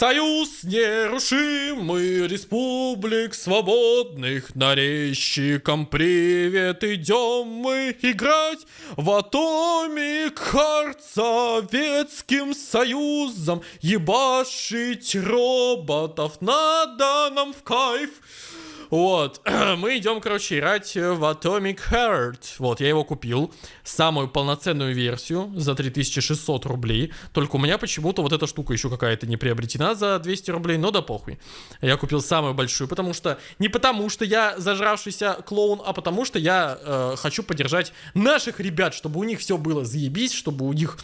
Союз нерушимый республик свободных нарезчикам привет идем мы играть в Atomic Heart Советским Союзом ебашить роботов надо нам в кайф. Вот, мы идем, короче, играть в Atomic Heart. Вот, я его купил, самую полноценную версию за 3600 рублей. Только у меня почему-то вот эта штука еще какая-то не приобретена за 200 рублей, но да похуй. Я купил самую большую, потому что, не потому что я зажравшийся клоун, а потому что я э, хочу поддержать наших ребят, чтобы у них все было заебись, чтобы у них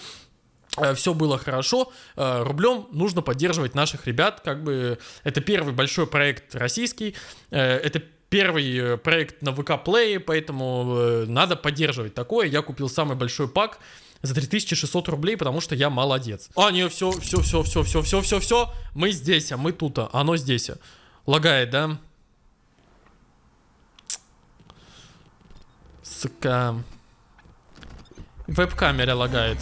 все было хорошо, э, рублем нужно поддерживать наших ребят, как бы это первый большой проект российский, э, это первый проект на ВК Play, поэтому надо поддерживать такое. Я купил самый большой пак за 3600 рублей, потому что я молодец. А, не, все, все, все, все, все, все, все, все, мы здесь, а мы тут, а оно здесь. Лагает, да? Сука. Веб-камера лагает.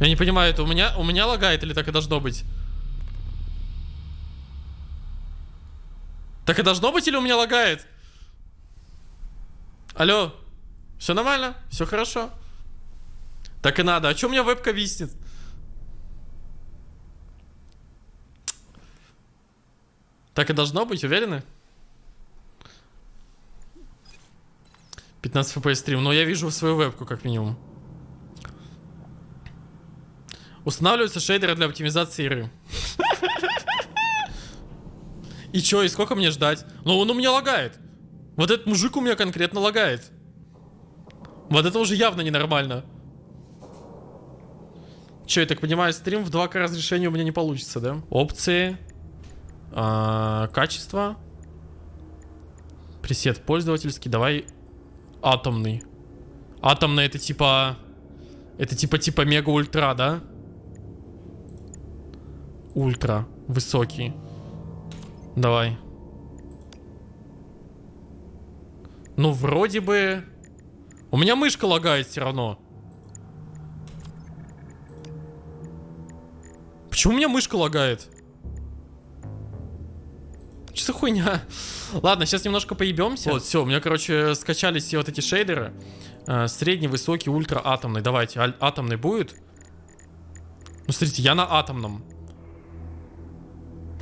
Я не понимаю, это у меня, у меня лагает или так и должно быть? Так и должно быть или у меня лагает? Алло, все нормально? Все хорошо? Так и надо. А что у меня вебка виснет? Так и должно быть, уверены? 15 FPS стрим. Но я вижу свою вебку, как минимум. Устанавливаются шейдеры для оптимизации игры. И чё, и сколько мне ждать? Ну, он у меня лагает. Вот этот мужик у меня конкретно лагает. Вот это уже явно ненормально. Че, я так понимаю, стрим в 2К разрешения у меня не получится, да? Опции. А, качество. Пресет пользовательский. Давай атомный. Атомный это типа... Это типа типа мега ультра, да? Ультра высокий. Давай. Ну, вроде бы... У меня мышка лагает все равно. Почему у меня мышка лагает? Что за хуйня? Ладно, сейчас немножко поебемся. Вот, все, у меня, короче, скачались все вот эти шейдеры. Э, средний, высокий, ультра, атомный. Давайте, атомный будет? Ну, смотрите, я на атомном.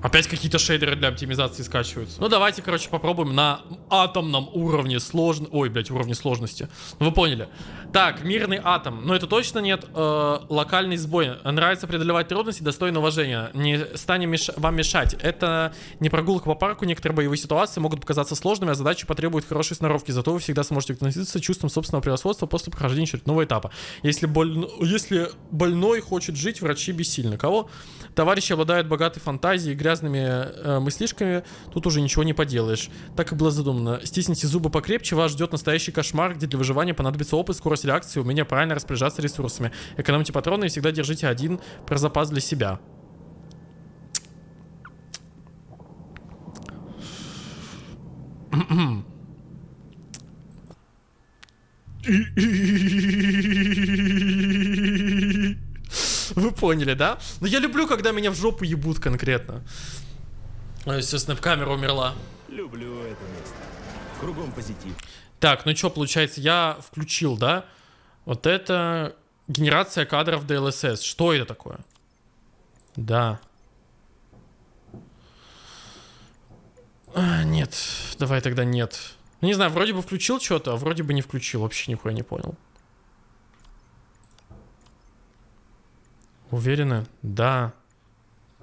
Опять какие-то шейдеры для оптимизации скачиваются. Ну, давайте, короче, попробуем на атомном уровне сложности. Ой, блядь, уровне сложности. Ну, вы поняли. Так, мирный атом. Но это точно нет. Э, локальный сбой. Нравится преодолевать трудности, достойно уважения. Не станем меш... вам мешать. Это не прогулка по парку. Некоторые боевые ситуации могут показаться сложными, а задачи потребуют хорошей сноровки. Зато вы всегда сможете относиться чувством собственного превосходства после прохождения очередного этапа. Если, боль... Если больной хочет жить, врачи бессильны. Кого? Товарищи обладают богатой фантазией грязными э, мыслишками. Тут уже ничего не поделаешь. Так и было задумано. Стисните зубы покрепче, вас ждет настоящий кошмар, где для выживания понадобится опыт, скорость реакции, умение правильно распоряжаться ресурсами. Экономьте патроны и всегда держите один про запас для себя. Вы поняли, да? Но я люблю, когда меня в жопу ебут конкретно. Все, снэп-камера умерла. Люблю это место. Кругом позитив. Так, ну что, получается, я включил, да? Вот это генерация кадров DLSS. Что это такое? Да. А, нет, давай тогда нет. Ну, не знаю, вроде бы включил что-то, а вроде бы не включил. Вообще нихуя не понял. Уверены? Да.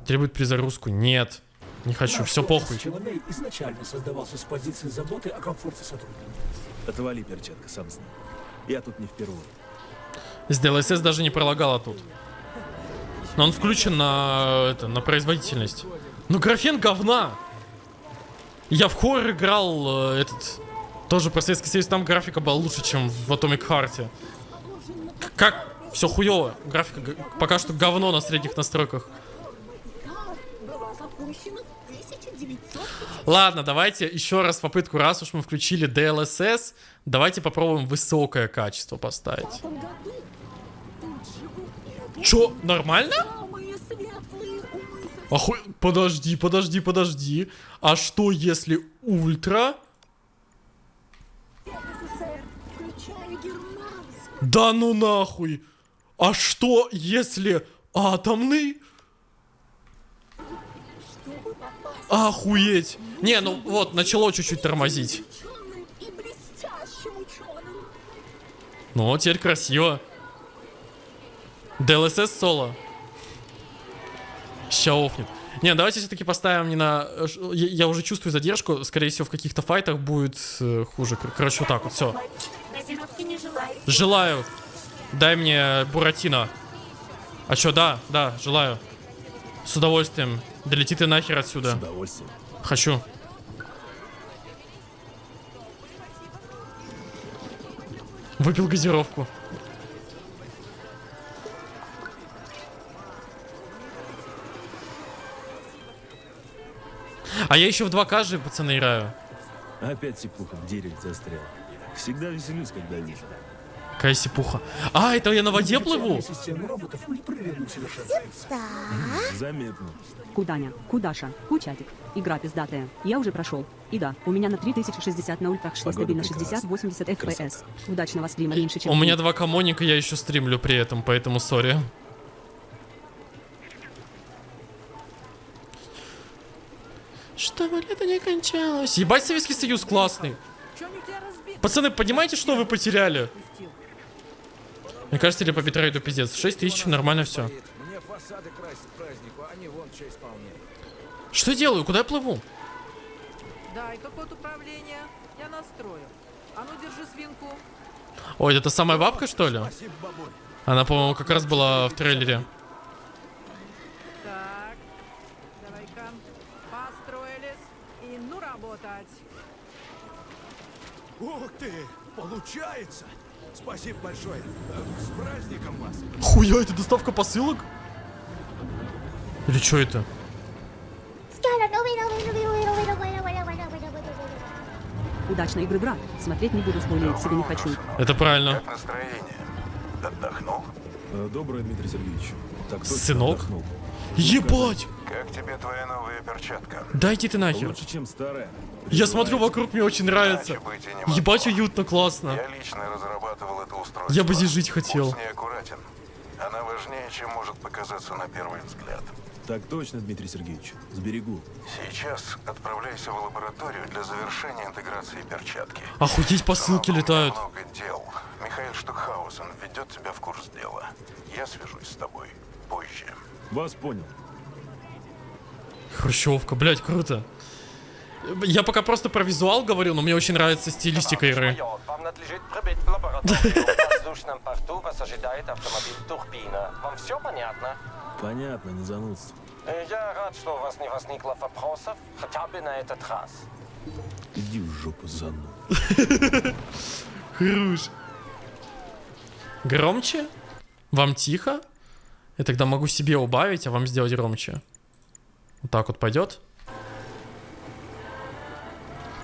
Требует призагрузку? Нет. Не хочу, Наш все похуй. Человек изначально создавался с позиции заботы о комфорте сотрудника. Отвали, перчатка, сам знаю. Я тут не впервые. С DLSS даже не пролагала тут. Но он включен на, это, на производительность. Ну, графен говна! Я в хоррор играл э, этот... Тоже про Советский Союз, там графика была лучше, чем в Atomic Heart. Как все хуево. Графика пока что говно на средних настройках. Ладно, давайте еще раз попытку, раз уж мы включили DLSS, давайте попробуем высокое качество поставить. Чё, нормально? Оху... Подожди, подожди, подожди. А что если ультра? Да ну нахуй. А что если атомный? Охуеть. Не, ну вот, начало чуть-чуть тормозить. Ну, теперь красиво. DLSS соло. Ща офнет. Не, давайте все-таки поставим не на... э, Я, я уже чувствую задержку. Скорее всего, в каких-то файтах будет э, хуже. Кор- Короче, вот так вот, все. Желаю. Дай мне Буратино. А чё, да, да, желаю. С удовольствием. Долети ты нахер С отсюда. удовольствием. Хочу. Выпил газировку. А я еще в 2К же, пацаны, играю. Опять сипуха в дереве застрял. Всегда веселюсь, когда вижу. Какая сипуха. А, это я на воде плыву? Заметно. Куданя, Кудаша, Кучатик. Игра пиздатая. Я уже прошел. И да, у меня на 3060 на ультрах шло стабильно прекрасна. 60-80 FPS. Удачного стрима меньше, чем У меня ты. 2К Моника, я еще стримлю при этом, поэтому сори. Чтобы лето не кончалось. Ебать, Советский Союз классный. Пацаны, понимаете, что вы потеряли? Мне кажется, или по битрейду пиздец. 6 тысяч, нормально все. Мне фасады красить к празднику, а они вон что исполняют. Что я делаю? Куда я плыву? Дай как код управления. Я настрою. А ну держи свинку. Ой, это самая бабка, что ли? Спасибо, бабуль. Она, по-моему, как раз была в трейлере. Так. Давай-ка. Построились. И ну работать. Ух ты! Получается! Спасибо большое. С праздником вас! Хуя, это доставка посылок? Или что это? Удачной игры, брат. Смотреть не буду, спойлерить себе не хочу. Это правильно. Как настроение? Отдохнул? Э, Доброе, Дмитрий Сергеевич. Так точно Сынок? отдохнул. Ебать! Как тебе твоя новая перчатка? Дайте ты нахер. Лучше, чем старая. Я смотрю вокруг, мне очень нравится. Ебать, уютно, классно. Я лично устройство. Я бы здесь жить хотел. Будь с ней аккуратен. Она важнее, чем может показаться на первый взгляд. Так точно, Дмитрий Сергеевич. Сберегу. Сейчас отправляйся в лабораторию для завершения интеграции перчатки. Охуеть, посылки меня летают. много дел. Михаил Штукхаузен введет тебя в курс дела. Я свяжусь с тобой позже. Вас понял. Хрущевка, блять, круто. Я пока просто про визуал говорю, но мне очень нравится стилистика игры. Вам надлежит прибыть в лабораторию в воздушном порту. Вас ожидает автомобиль Турбина. Вам все понятно? Понятно, не занудство. Э, Я рад, что у вас не возникло вопросов, хотя бы на этот раз. Иди в жопу, зануд. Хруш. Громче? Вам тихо? Я тогда могу себе убавить, а вам сделать громче. Вот так вот пойдет?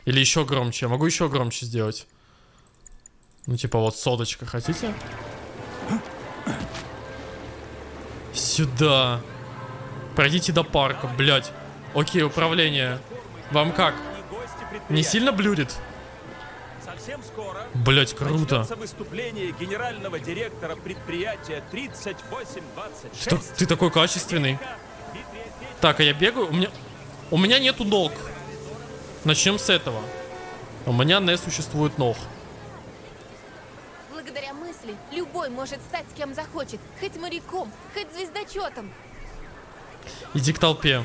Или еще громче? Я могу еще громче сделать. Ну, типа вот соточка, хотите? Сюда. Пройдите до парка, блядь. Окей, управление. Вам как? Не сильно блюрит? Совсем скоро Блять, круто. выступление генерального директора предприятия 3826. Что ты такой качественный? Так, а я бегаю? У меня... У меня нету ног. Начнем с этого. У меня не существует ног. Благодаря мысли любой может стать кем захочет. Хоть моряком, хоть звездочетом. Иди к толпе.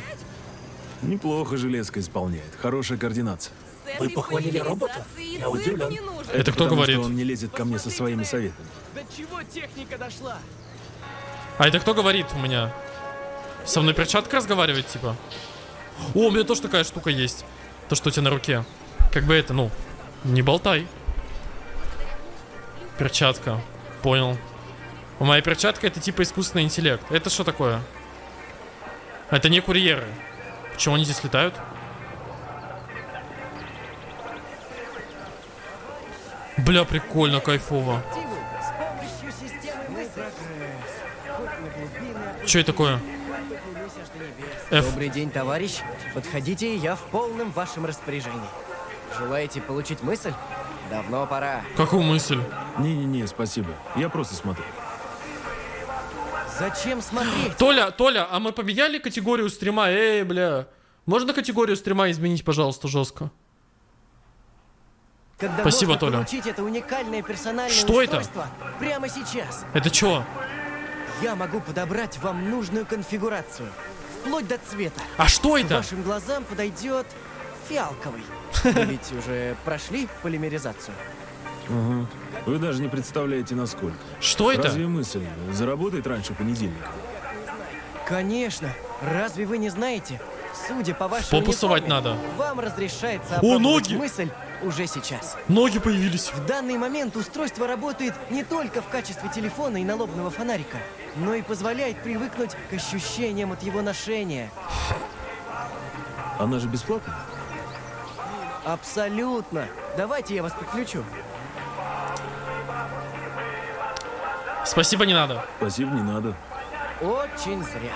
Неплохо железка исполняет. Хорошая координация. Вы похвалили робота? Я удивлен. Это кто Потому говорит? что он не лезет ко мне со своими советами. До чего техника дошла? А это кто говорит у меня? Со мной перчатка разговаривает, типа? О, у меня тоже такая штука есть. То, что у тебя на руке. Как бы это, ну, не болтай. Перчатка. Понял. У моей перчатка это типа искусственный интеллект. Это что такое? Это не курьеры. Почему они здесь летают? Бля, прикольно, кайфово. Что это такое? F. Добрый день, товарищ. Подходите, я в полном вашем распоряжении. Желаете получить мысль? Давно пора. Какую мысль? Не-не-не, спасибо. Я просто смотрю. Зачем смотреть? Толя, Толя, а мы поменяли категорию стрима? Эй, бля. Можно категорию стрима изменить, пожалуйста, жестко? Когда Спасибо, Толя. это уникальное персональное Что это? устройство прямо сейчас. Это чё? Я могу подобрать вам нужную конфигурацию. Вплоть до цвета. А что это? Вашим глазам подойдет фиалковый. Вы ведь уже прошли полимеризацию? Вы даже не представляете, насколько. Что это? Разве мысль заработает раньше понедельника? Конечно. Разве вы не знаете? Судя по вашей попу совать униформе, надо. Вам разрешается О, ноги! мысль уже сейчас. Ноги появились. В данный момент устройство работает не только в качестве телефона и налобного фонарика, но и позволяет привыкнуть к ощущениям от его ношения. Она же бесплатная? Абсолютно. Давайте я вас подключу. Спасибо, не надо. Спасибо, не надо. Очень зря.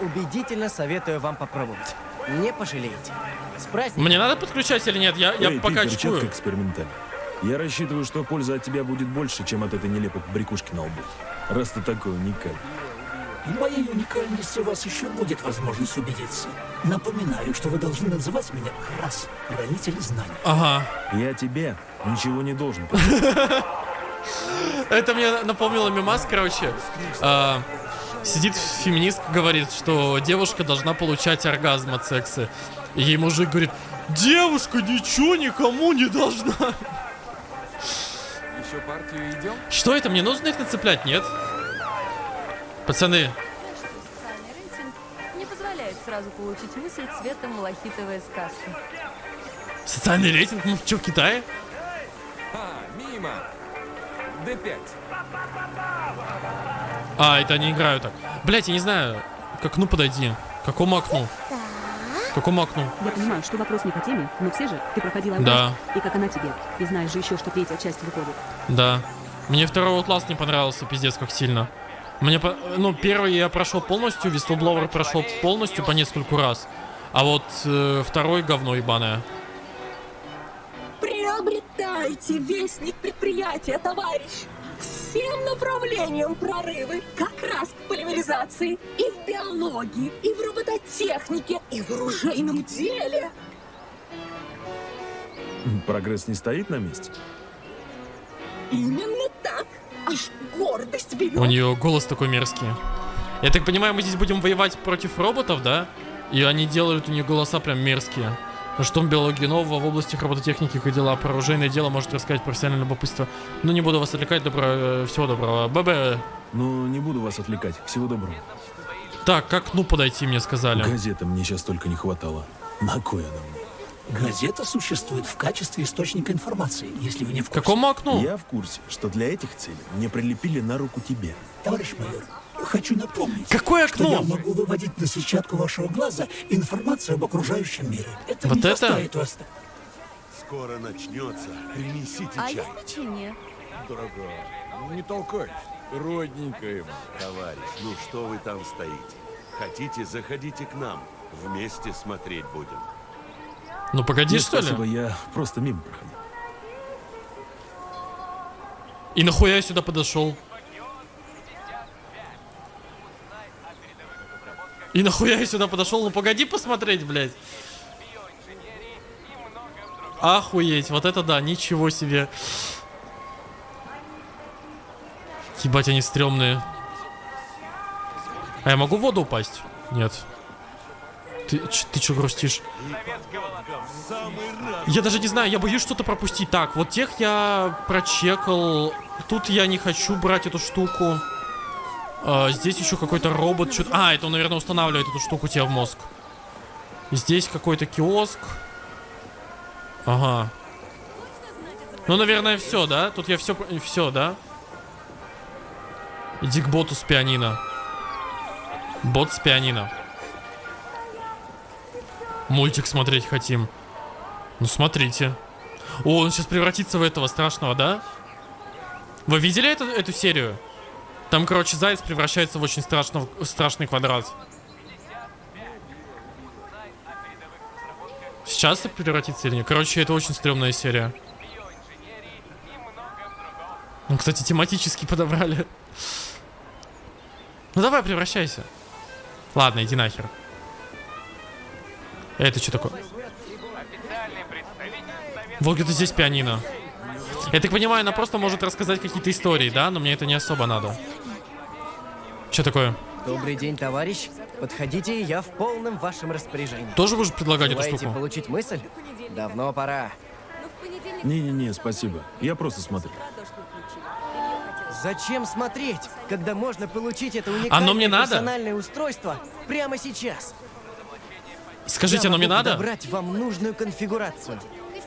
Убедительно советую вам попробовать. Не пожалеете. С праздником. Мне надо подключать или нет? Я, я Эй, пока ты перчатка очкую. экспериментальная. Я рассчитываю, что польза от тебя будет больше, чем от этой нелепой брякушки на лбу. Раз ты такой уникальный. В моей уникальности у вас еще будет возможность убедиться. Напоминаю, что вы должны называть меня раз, хранитель знаний. Ага. Я тебе ничего не должен. Это мне напомнило мимас, короче. А, сидит феминистка, говорит, что девушка должна получать оргазм от секса. И ей мужик говорит, девушка ничего никому не должна. Еще партию идем? Что это? Мне нужно их нацеплять, нет? Пацаны, Социальный рейтинг не позволяет сразу получить мысль цвета малахитовая сказка. социальный рейтинг? Мы что, в Китае? А, мимо. Д5. А, это они играют так. Блять, я не знаю. К окну подойди. К какому окну? К какому окну? Я понимаю, что вопрос не по теме, но все же ты проходила Да. и как она тебе. И знаешь же еще, что третья часть выходит. Да. Мне второй класс не понравился, пиздец, как сильно. Мне, по- ну, первый я прошел полностью, Whistleblower прошел полностью по нескольку раз. А вот э, второй говно ебаное. Приобретайте вестник предприятия, товарищ! Всем направлениям прорывы, как раз к полимеризации и в биологии, и в робототехнике, и в оружейном деле. Прогресс не стоит на месте. Именно так. Аж гордость берет. У нее голос такой мерзкий. Я так понимаю, мы здесь будем воевать против роботов, да? И они делают у нее голоса прям мерзкие. Что в биологии нового в области робототехники и дела про оружейное дело может рассказать профессиональное любопытство. Ну не буду вас отвлекать, добро, э, всего доброго. ББ. Ну, не буду вас отвлекать. Всего доброго. Так, как ну подойти, мне сказали. Газета мне сейчас только не хватало. На кой она мне? Газета существует в качестве источника информации, если вы не в курсе. Какому окну? Я в курсе, что для этих целей мне прилепили на руку тебе. Товарищ майор, хочу напомнить, Какое что окно? я могу выводить на сетчатку вашего глаза информацию об окружающем мире. Это Вот не это? заставит вас... Скоро начнется. Принесите А чай. есть печенье? Дорогая, ну не толкайтесь. Родненькая моя. Товарищ, ну что вы там стоите? Хотите, заходите к нам. Вместе смотреть будем. Ну погоди, Нет, что ли? спасибо, я просто мимо проходил. И нахуя я сюда подошел? И нахуя я сюда подошел? Ну погоди посмотреть, блядь. Охуеть, вот это да, ничего себе. Ебать, они стрёмные. А я могу в воду упасть? Нет. Ты, ч- ты чё грустишь? Я даже не знаю, я боюсь что-то пропустить. Так, вот тех я прочекал. Тут я не хочу брать эту штуку. А, здесь еще какой-то робот. чё- А, это он, наверное, устанавливает эту штуку тебе в мозг. Здесь какой-то киоск. Ага. Ну, наверное, все, да? Тут я все, все, да? Иди к боту с пианино. Бот с пианино. Мультик смотреть хотим. Ну, смотрите. О, он сейчас превратится в этого страшного, да? Вы видели эту, эту серию? Там, короче, заяц превращается в очень страшно, страшный квадрат. Сейчас это превратится или нет? Короче, это очень стрёмная серия. Ну, кстати, тематически подобрали. Ну давай, превращайся. Ладно, иди нахер. Это что такое? Вот где-то здесь пианино. Я так понимаю, она просто может рассказать какие-то истории, да? Но мне это не особо надо. Что такое? Добрый день, товарищ. Подходите, я в полном вашем распоряжении. Тоже будешь предлагать эту Желаете штуку? получить мысль? Давно пора. Не-не-не, спасибо. Я просто смотрю. Зачем смотреть, когда можно получить это уникальное Оно мне надо? персональное устройство прямо сейчас? Скажите, Я оно мне могу надо? подобрать вам нужную конфигурацию,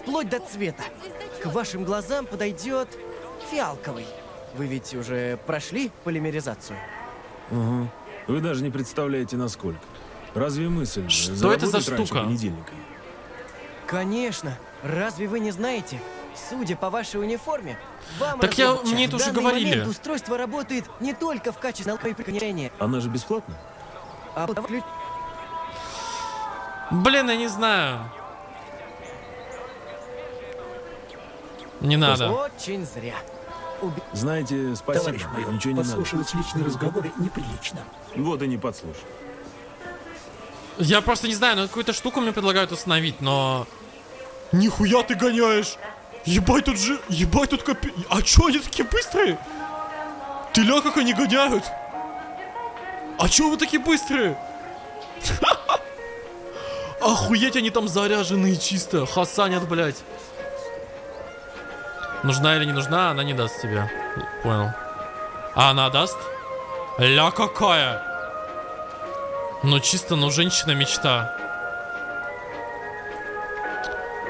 вплоть до цвета. К вашим глазам подойдет фиалковый. Вы ведь уже прошли полимеризацию? Угу. Вы даже не представляете, насколько. Разве мысль Что это за штука? понедельника? Конечно. Разве вы не знаете? Судя по вашей униформе, вам Так я- мне это уже говорили. момент устройство работает не только в качестве алкоголя, Она же бесплатная? а Блин, я не знаю. Не надо. Очень зря. Уби- Знаете, спасибо. Товарищ майор, Ничего не надо. подслушивать личные разговоры неприлично. Вот и не подслушай. Я просто не знаю, ну какую-то штуку мне предлагают установить, но... Нихуя ты гоняешь! Ебать тут же... Ебать тут копи... А чё они такие быстрые? Ты ля, как они гоняют! А чё вы такие быстрые? Охуеть, они там заряженные чисто. Хасанят, блядь. Нужна или не нужна, она не даст тебе. Понял. А она даст? Ля какая! Ну чисто, ну женщина мечта.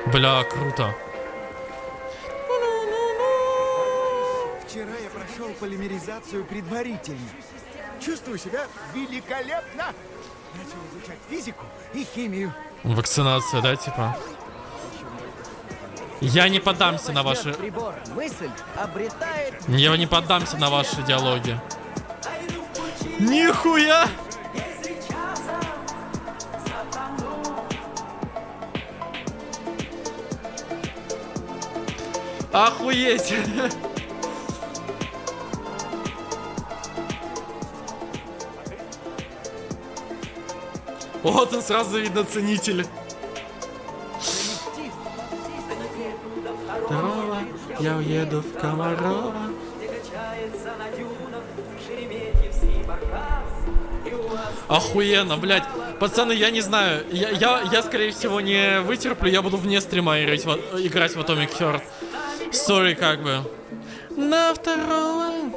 Бля, круто. Вчера я прошел полимеризацию предварительно. Чувствую себя великолепно. Начал изучать физику и химию. Вакцинация, да, типа? Я не поддамся на ваши... Я не поддамся на ваши диалоги. Нихуя! Охуеть! Вот он сразу видно ценитель. Я уеду в Комарова. Охуенно, блядь. Пацаны, я не знаю. Я, я, я, скорее всего, не вытерплю. Я буду вне стрима играть в, играть в Atomic Heart. Сори, как бы. На второго.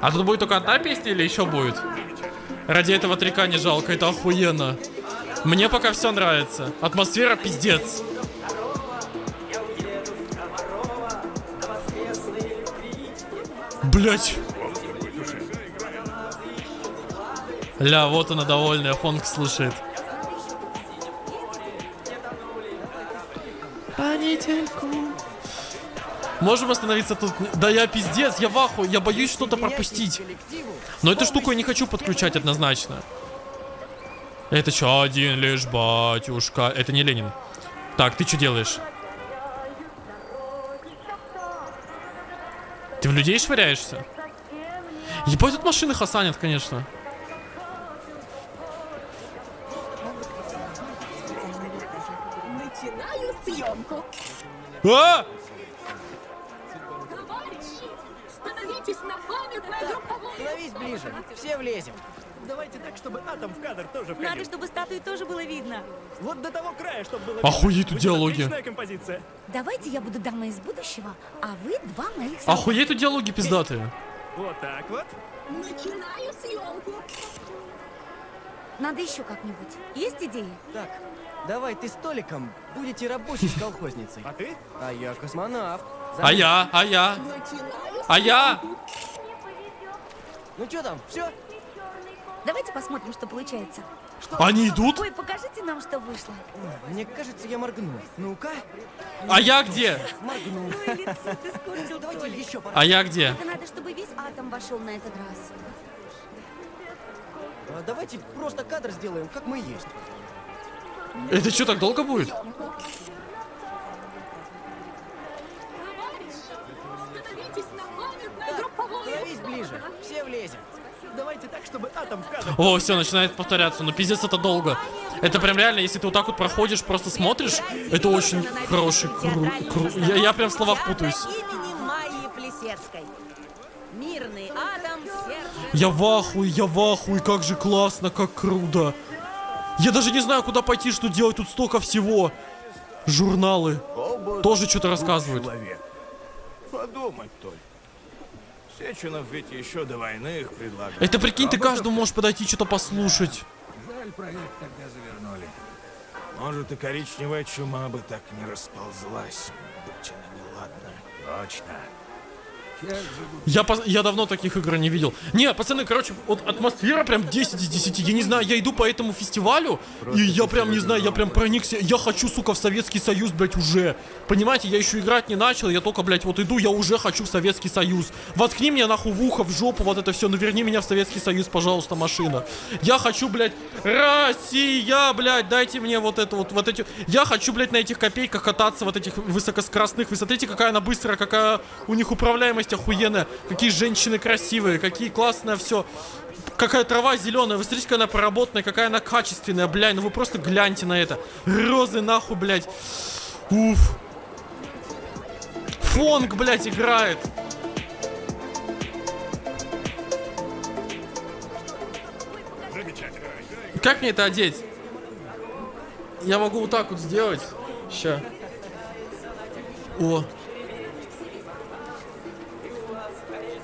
А тут будет только одна песня или еще будет? Ради этого трека не жалко, это охуенно. Мне пока все нравится. Атмосфера пиздец. Блять. Ля, вот она довольная, фонк слушает. Понедельку. Можем остановиться тут? Да я пиздец, я в ахуе, я боюсь что-то пропустить. Но эту штуку я не хочу подключать однозначно. Это что, один лишь батюшка? Это не Ленин. Так, ты что делаешь? Ты в людей швыряешься? Ебать, тут машины хасанят, конечно. Начинаю съемку. А! Товарищи, становитесь на Становись ближе, все влезем. Давайте так, чтобы атом в кадр тоже Надо, чтобы статуи тоже было видно. Вот до того края, чтобы было Охуеть тут Будет диалоги. отличная композиция. Давайте я буду дамой из будущего, а вы два моих Охуеть тут диалоги пиздатые. Вот так вот. Начинаю съемку. Надо еще как-нибудь. Есть идеи? Так, давай ты столиком будете рабочей с колхозницей. А ты? А я космонавт. А я, а я, а я. Ну что там, все? Давайте посмотрим, что получается. Они идут? Ой, покажите нам, что вышло. Мне кажется, я моргну. Ну-ка. А я где? Моргну. Ой, лицо ты скорчил, Давайте еще А я где? Это надо, чтобы весь атом вошел на этот раз. А давайте просто кадр сделаем, как мы есть. Это что, так долго будет? Становитесь на памятное групповое. Становись ближе. Все влезем. Давайте так, чтобы атом в кадр. О, все, начинает повторяться. Ну, пиздец, это долго. Это прям реально, если ты вот так вот проходишь, просто смотришь, это очень хороший кру... кру- Я, я прям в словах путаюсь. Именем Майи Плесецкой. Мирный атом, сердце... Я в ахуе, я в ахуе, как же классно, как круто. Я даже не знаю, куда пойти, что делать, тут столько всего. Журналы. Тоже что-то рассказывают. Подумать только. Сеченов ведь еще до войны их предлагал. Это прикинь, ты каждому можешь подойти, что-то послушать. Жаль, проект тогда завернули. Может, и коричневая чума бы так не расползлась. Будь она неладна. Точно. Я, пос- я давно таких игр не видел. Не, пацаны, короче, вот атмосфера прям 10 из 10. Я не знаю, я иду по этому фестивалю, и я прям, не знаю, я прям проникся. Я хочу, сука, в Советский Союз, блядь, уже. Понимаете, я еще играть не начал, я только, блядь, вот иду, я уже хочу в Советский Союз. Воткни меня нахуй в ухо, в жопу, вот это все, ну верни меня в Советский Союз, пожалуйста, машина. Я хочу, блядь, Россия, блядь, дайте мне вот это вот, вот эти... Я хочу, блядь, на этих копейках кататься, вот этих высокоскоростных. Вы смотрите, какая она быстрая, какая у них управляемость охуенная. Какие женщины красивые, какие классное все. Какая трава зеленая, вы смотрите, какая она проработанная, какая она качественная, блядь, ну вы просто гляньте на это. Розы нахуй, блядь. Уф. Фонг, блядь, играет. Как мне это одеть? Я могу вот так вот сделать. Ща. О.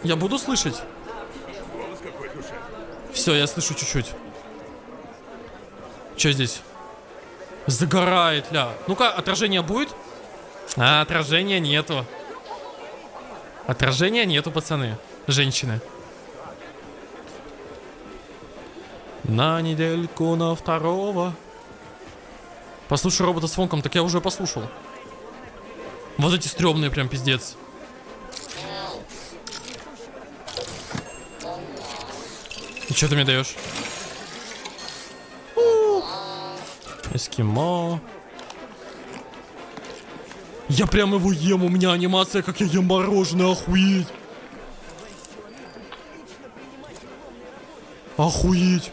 Я буду слышать? Все, я слышу чуть-чуть. Что здесь? Загорает, ля. Ну-ка, отражение будет? А, отражения нету. Отражения нету, пацаны. Женщины. На недельку на второго. Послушай робота с фонком, так я уже послушал. Вот эти стрёмные прям пиздец. И что ты мне даешь? Эскимо. Я прям его ем, у меня анимация, как я ем мороженое, охуеть. Охуеть.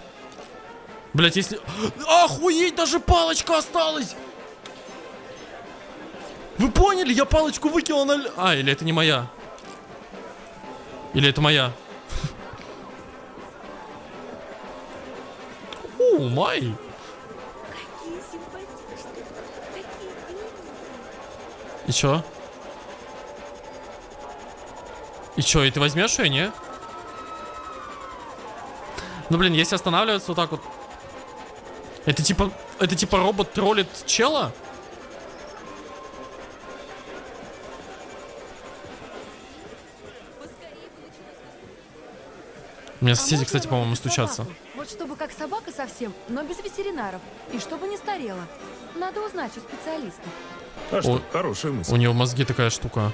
Блять, если... Охуеть, даже палочка осталась! Вы поняли? Я палочку выкинул на... А, или это не моя? Или это моя? О, май. И чё? И чё, и ты возьмешь ее, не? Ну, блин, если останавливаться вот так вот... Это типа... Это типа робот троллит чела? У меня соседи, кстати, по-моему, стучатся. Вот чтобы как собака совсем, но без ветеринаров. И чтобы не старела. Надо узнать у специалистов. А что, О, хорошая мысль. У него в мозге такая штука.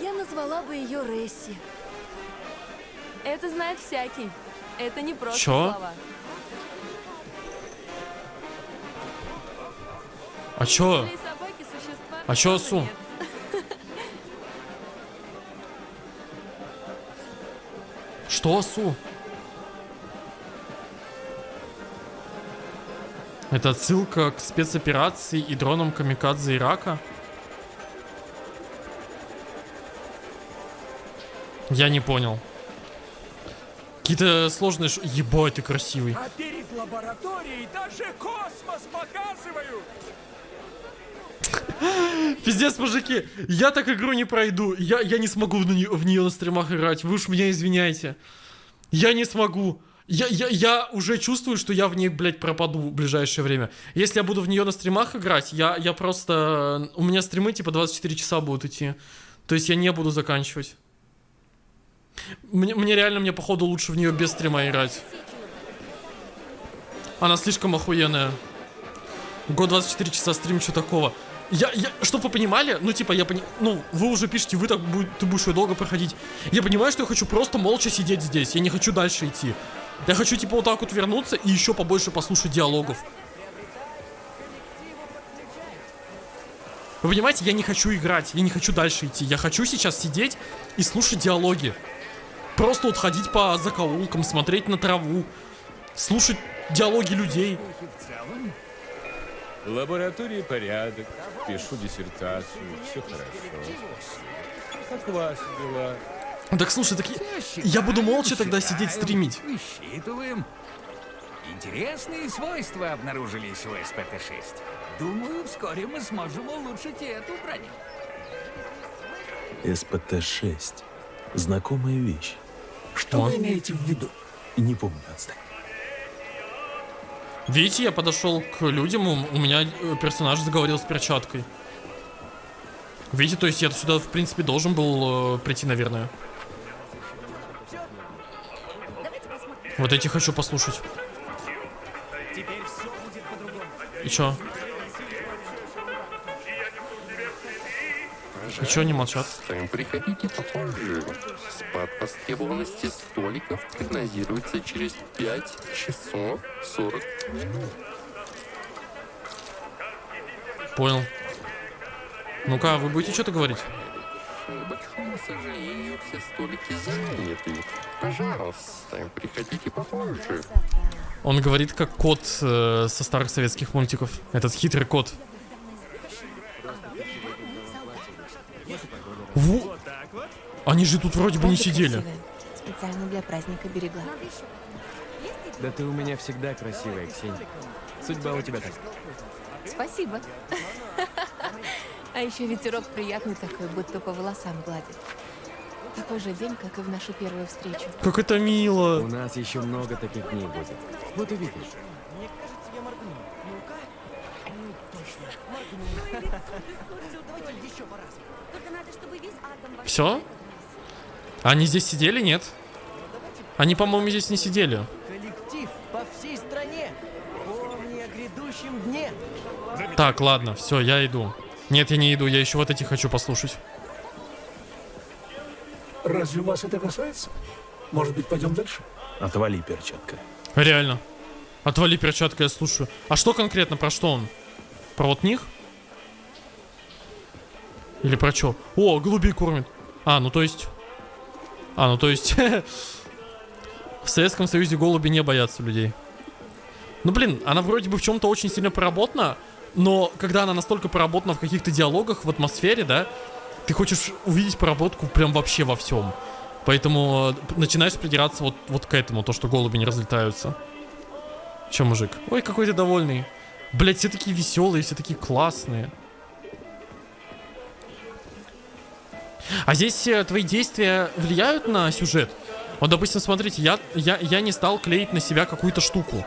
Я назвала бы ее Ресси. Это знает всякий. Это не просто Чё? слова. А чё? Для собаки существа А чё тоже Су? нет. Что, Су? Это отсылка к спецоперации и дронам камикадзе Ирака? Я не понял. Какие-то сложные... ш- Ебать, ты красивый. А перед лабораторией даже космос показывают! Пиздец, мужики, я так игру не пройду. Я, я не смогу в, нее, в нее на стримах играть. Вы уж меня извиняйте. Я не смогу. Я, я, я уже чувствую, что я в ней, блядь, пропаду в ближайшее время. Если я буду в нее на стримах играть, я, я просто... У меня стримы типа 24 часа будут идти. То есть я не буду заканчивать. Мне, мне реально, мне походу лучше в нее без стрима играть. Она слишком охуенная. Год 24 часа стрим, что такого? Я, я, чтобы вы понимали, ну типа я пони... ну вы уже пишете, вы так будь, ты будешь ее долго проходить. Я понимаю, что я хочу просто молча сидеть здесь, я не хочу дальше идти. Я хочу типа вот так вот вернуться и еще побольше послушать диалогов. Вы понимаете, я не хочу играть, я не хочу дальше идти. Я хочу сейчас сидеть и слушать диалоги. Просто вот ходить по закоулкам, смотреть на траву, слушать диалоги людей. В лаборатории порядок, пишу диссертацию, все хорошо. Как ваши дела? Так слушай, так я, я буду молча тогда сидеть стримить. Высчитываем. Интересные свойства обнаружились у СПТ-6. Думаю, вскоре мы сможем улучшить и эту броню. СПТ-6. Знакомая вещь. Что вы имеете в виду? Не помню, отстань. Видите, я подошел к людям, у, у меня э, персонаж заговорил с перчаткой. Видите, то есть я сюда, в принципе, должен был э, прийти, наверное. Вот эти хочу послушать. И чё? И чё они молчат? Приходите попозже. Спад востребованности столиков прогнозируется через 5 часов 40 минут. Понял. Ну-ка, вы будете что-то говорить? К сожалению, все столики заняты. Пожалуйста, приходите попозже. Он говорит как кот э, со старых советских мультиков. Этот хитрый кот. Во! Они же тут вроде бы не сидели. Специально для праздника берегла. Да ты у меня всегда красивая, Ксения. Судьба у тебя так. Спасибо. А еще ветерок приятный такой, будто по волосам гладит. Такой же день, как и в нашу первую встречу. Как это мило. У нас еще много таких дней будет. Вот увидишь. Все? Они здесь сидели, нет? Они, по-моему, здесь не сидели. Коллектив по всей стране. Помни о грядущем дне. Так, ладно, все, я иду. Нет, я не иду, я еще вот эти хочу послушать. Разве вас это касается? Может быть, пойдем дальше? Отвали, перчатка. Реально. Отвали перчатка, я слушаю. А что конкретно, про что он? Про вот них? Или про что? О, голубей кормит. А, ну то есть... А, ну то есть... В Советском Союзе голуби не боятся людей. Ну блин, она вроде бы в чем-то очень сильно проработана, но когда она настолько проработана в каких-то диалогах, в атмосфере, да, ты хочешь увидеть проработку прям вообще во всем. Поэтому э, начинаешь придираться вот, вот к этому, то, что голуби не разлетаются. Че, мужик? Ой, какой ты довольный. Блять, все такие веселые, все такие классные. А здесь э, твои действия влияют на сюжет? Вот, допустим, смотрите, я, я, я не стал клеить на себя какую-то штуку.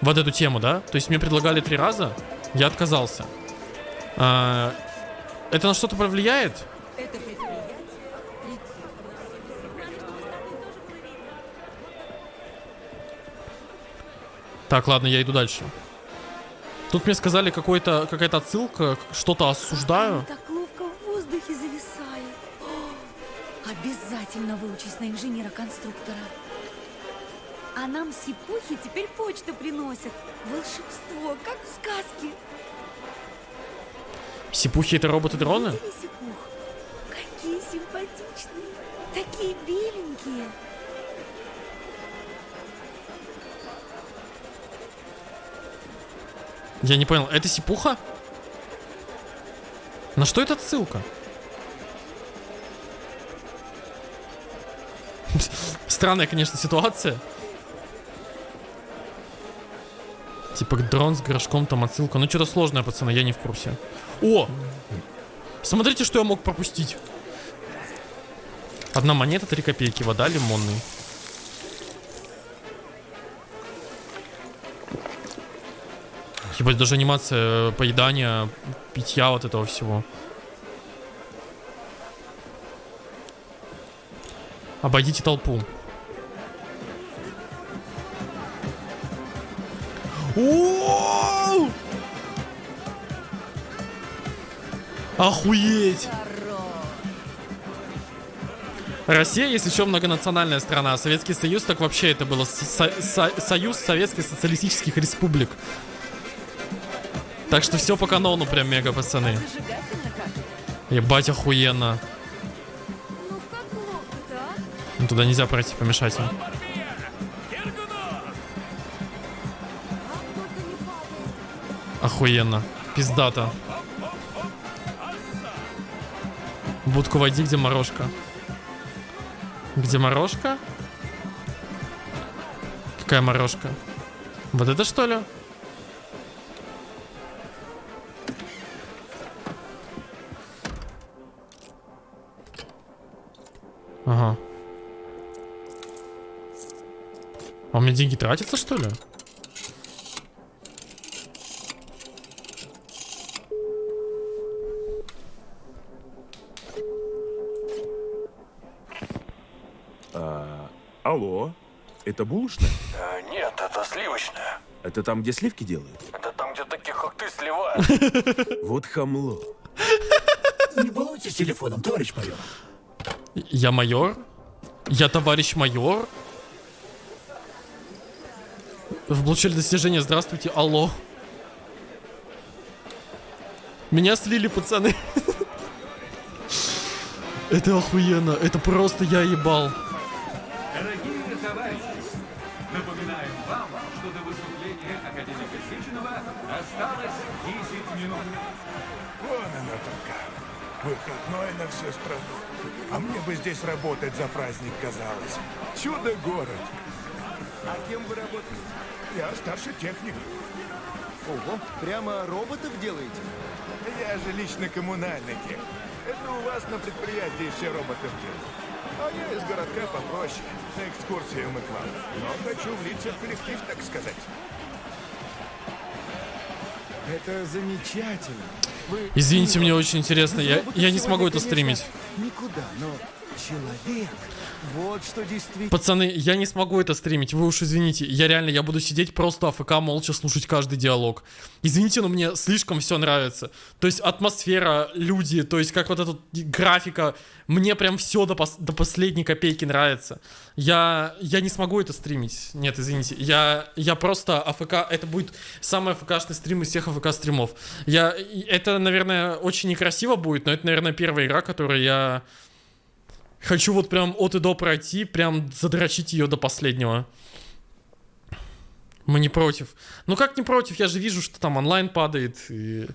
Вот эту тему, да? То есть мне предлагали три раза, я отказался. А, это на что-то повлияет? Так, ладно, я иду дальше. Тут мне сказали какой-то какая-то отсылка, что-то осуждаю. Так ловко в воздухе зависает. О, обязательно выучись на инженера-конструктора. А нам сипухи теперь почту приносят. Волшебство, как в сказке. Сипухи это роботы-дроны? Какие симпатичные. Такие беленькие. Я не понял, это сипуха? На что это ссылка? Странная, конечно, ситуация. Типа дрон с горшком, там отсылка. Ну, что-то сложное, пацаны, я не в курсе. О! Смотрите, что я мог пропустить. Одна монета, три копейки. Вода лимонный. Ебать, даже анимация э, поедания, питья вот этого всего. Обойдите толпу. Оу! Охуеть! Россия, если еще многонациональная страна, а Советский Союз, так вообще это было со- со- Союз Советских Социалистических Республик. Так что все по канону прям мега, пацаны. Ебать охуенно. Ну, туда нельзя пройти, помешать им. Охуенно. Пиздата. Будку войди, где морожка. Где морожка? Какая морожка? Вот это что ли? Ага. А у меня деньги тратятся, что ли? Алло, это булочная? Э, нет, это сливочное. Это там, где сливки делают? Это там, где таких, как ты, сливают. Вот хамло. Не балуйтесь телефоном, товарищ майор. Я майор? Я товарищ майор? Вы получили достижение, здравствуйте, алло. Меня слили, пацаны. Это охуенно, это просто я ебал. Всю страну. А мне бы здесь работать за праздник казалось. Чудо-город. А кем вы работаете? Я старший техник. Ого, прямо роботов делаете? Я же лично коммунальный техник. Это у вас на предприятии все роботов делают. А я из городка попроще. На экскурсию мы к вам. Но хочу влиться в коллектив, так сказать. Это замечательно. Извините, мне очень интересно, я, я не смогу это стримить. Никуда, но человек. Вот что действительно. Пацаны, я не смогу это стримить, вы уж извините. Я реально, я буду сидеть просто АФК, молча слушать каждый диалог. Извините, но мне слишком все нравится. То есть атмосфера, люди, то есть как вот эта графика. Мне прям все до, пос- до последней копейки нравится. Я, я не смогу это стримить. Нет, извините. Я, я просто АФК, это будет самый АФКшный стрим из всех АФК стримов. Я, это, наверное, очень некрасиво будет, но это, наверное, первая игра, которую я Хочу вот прям от и до пройти, прям задрочить ее до последнего. Мы не против. Ну как не против? Я же вижу, что там онлайн падает. и-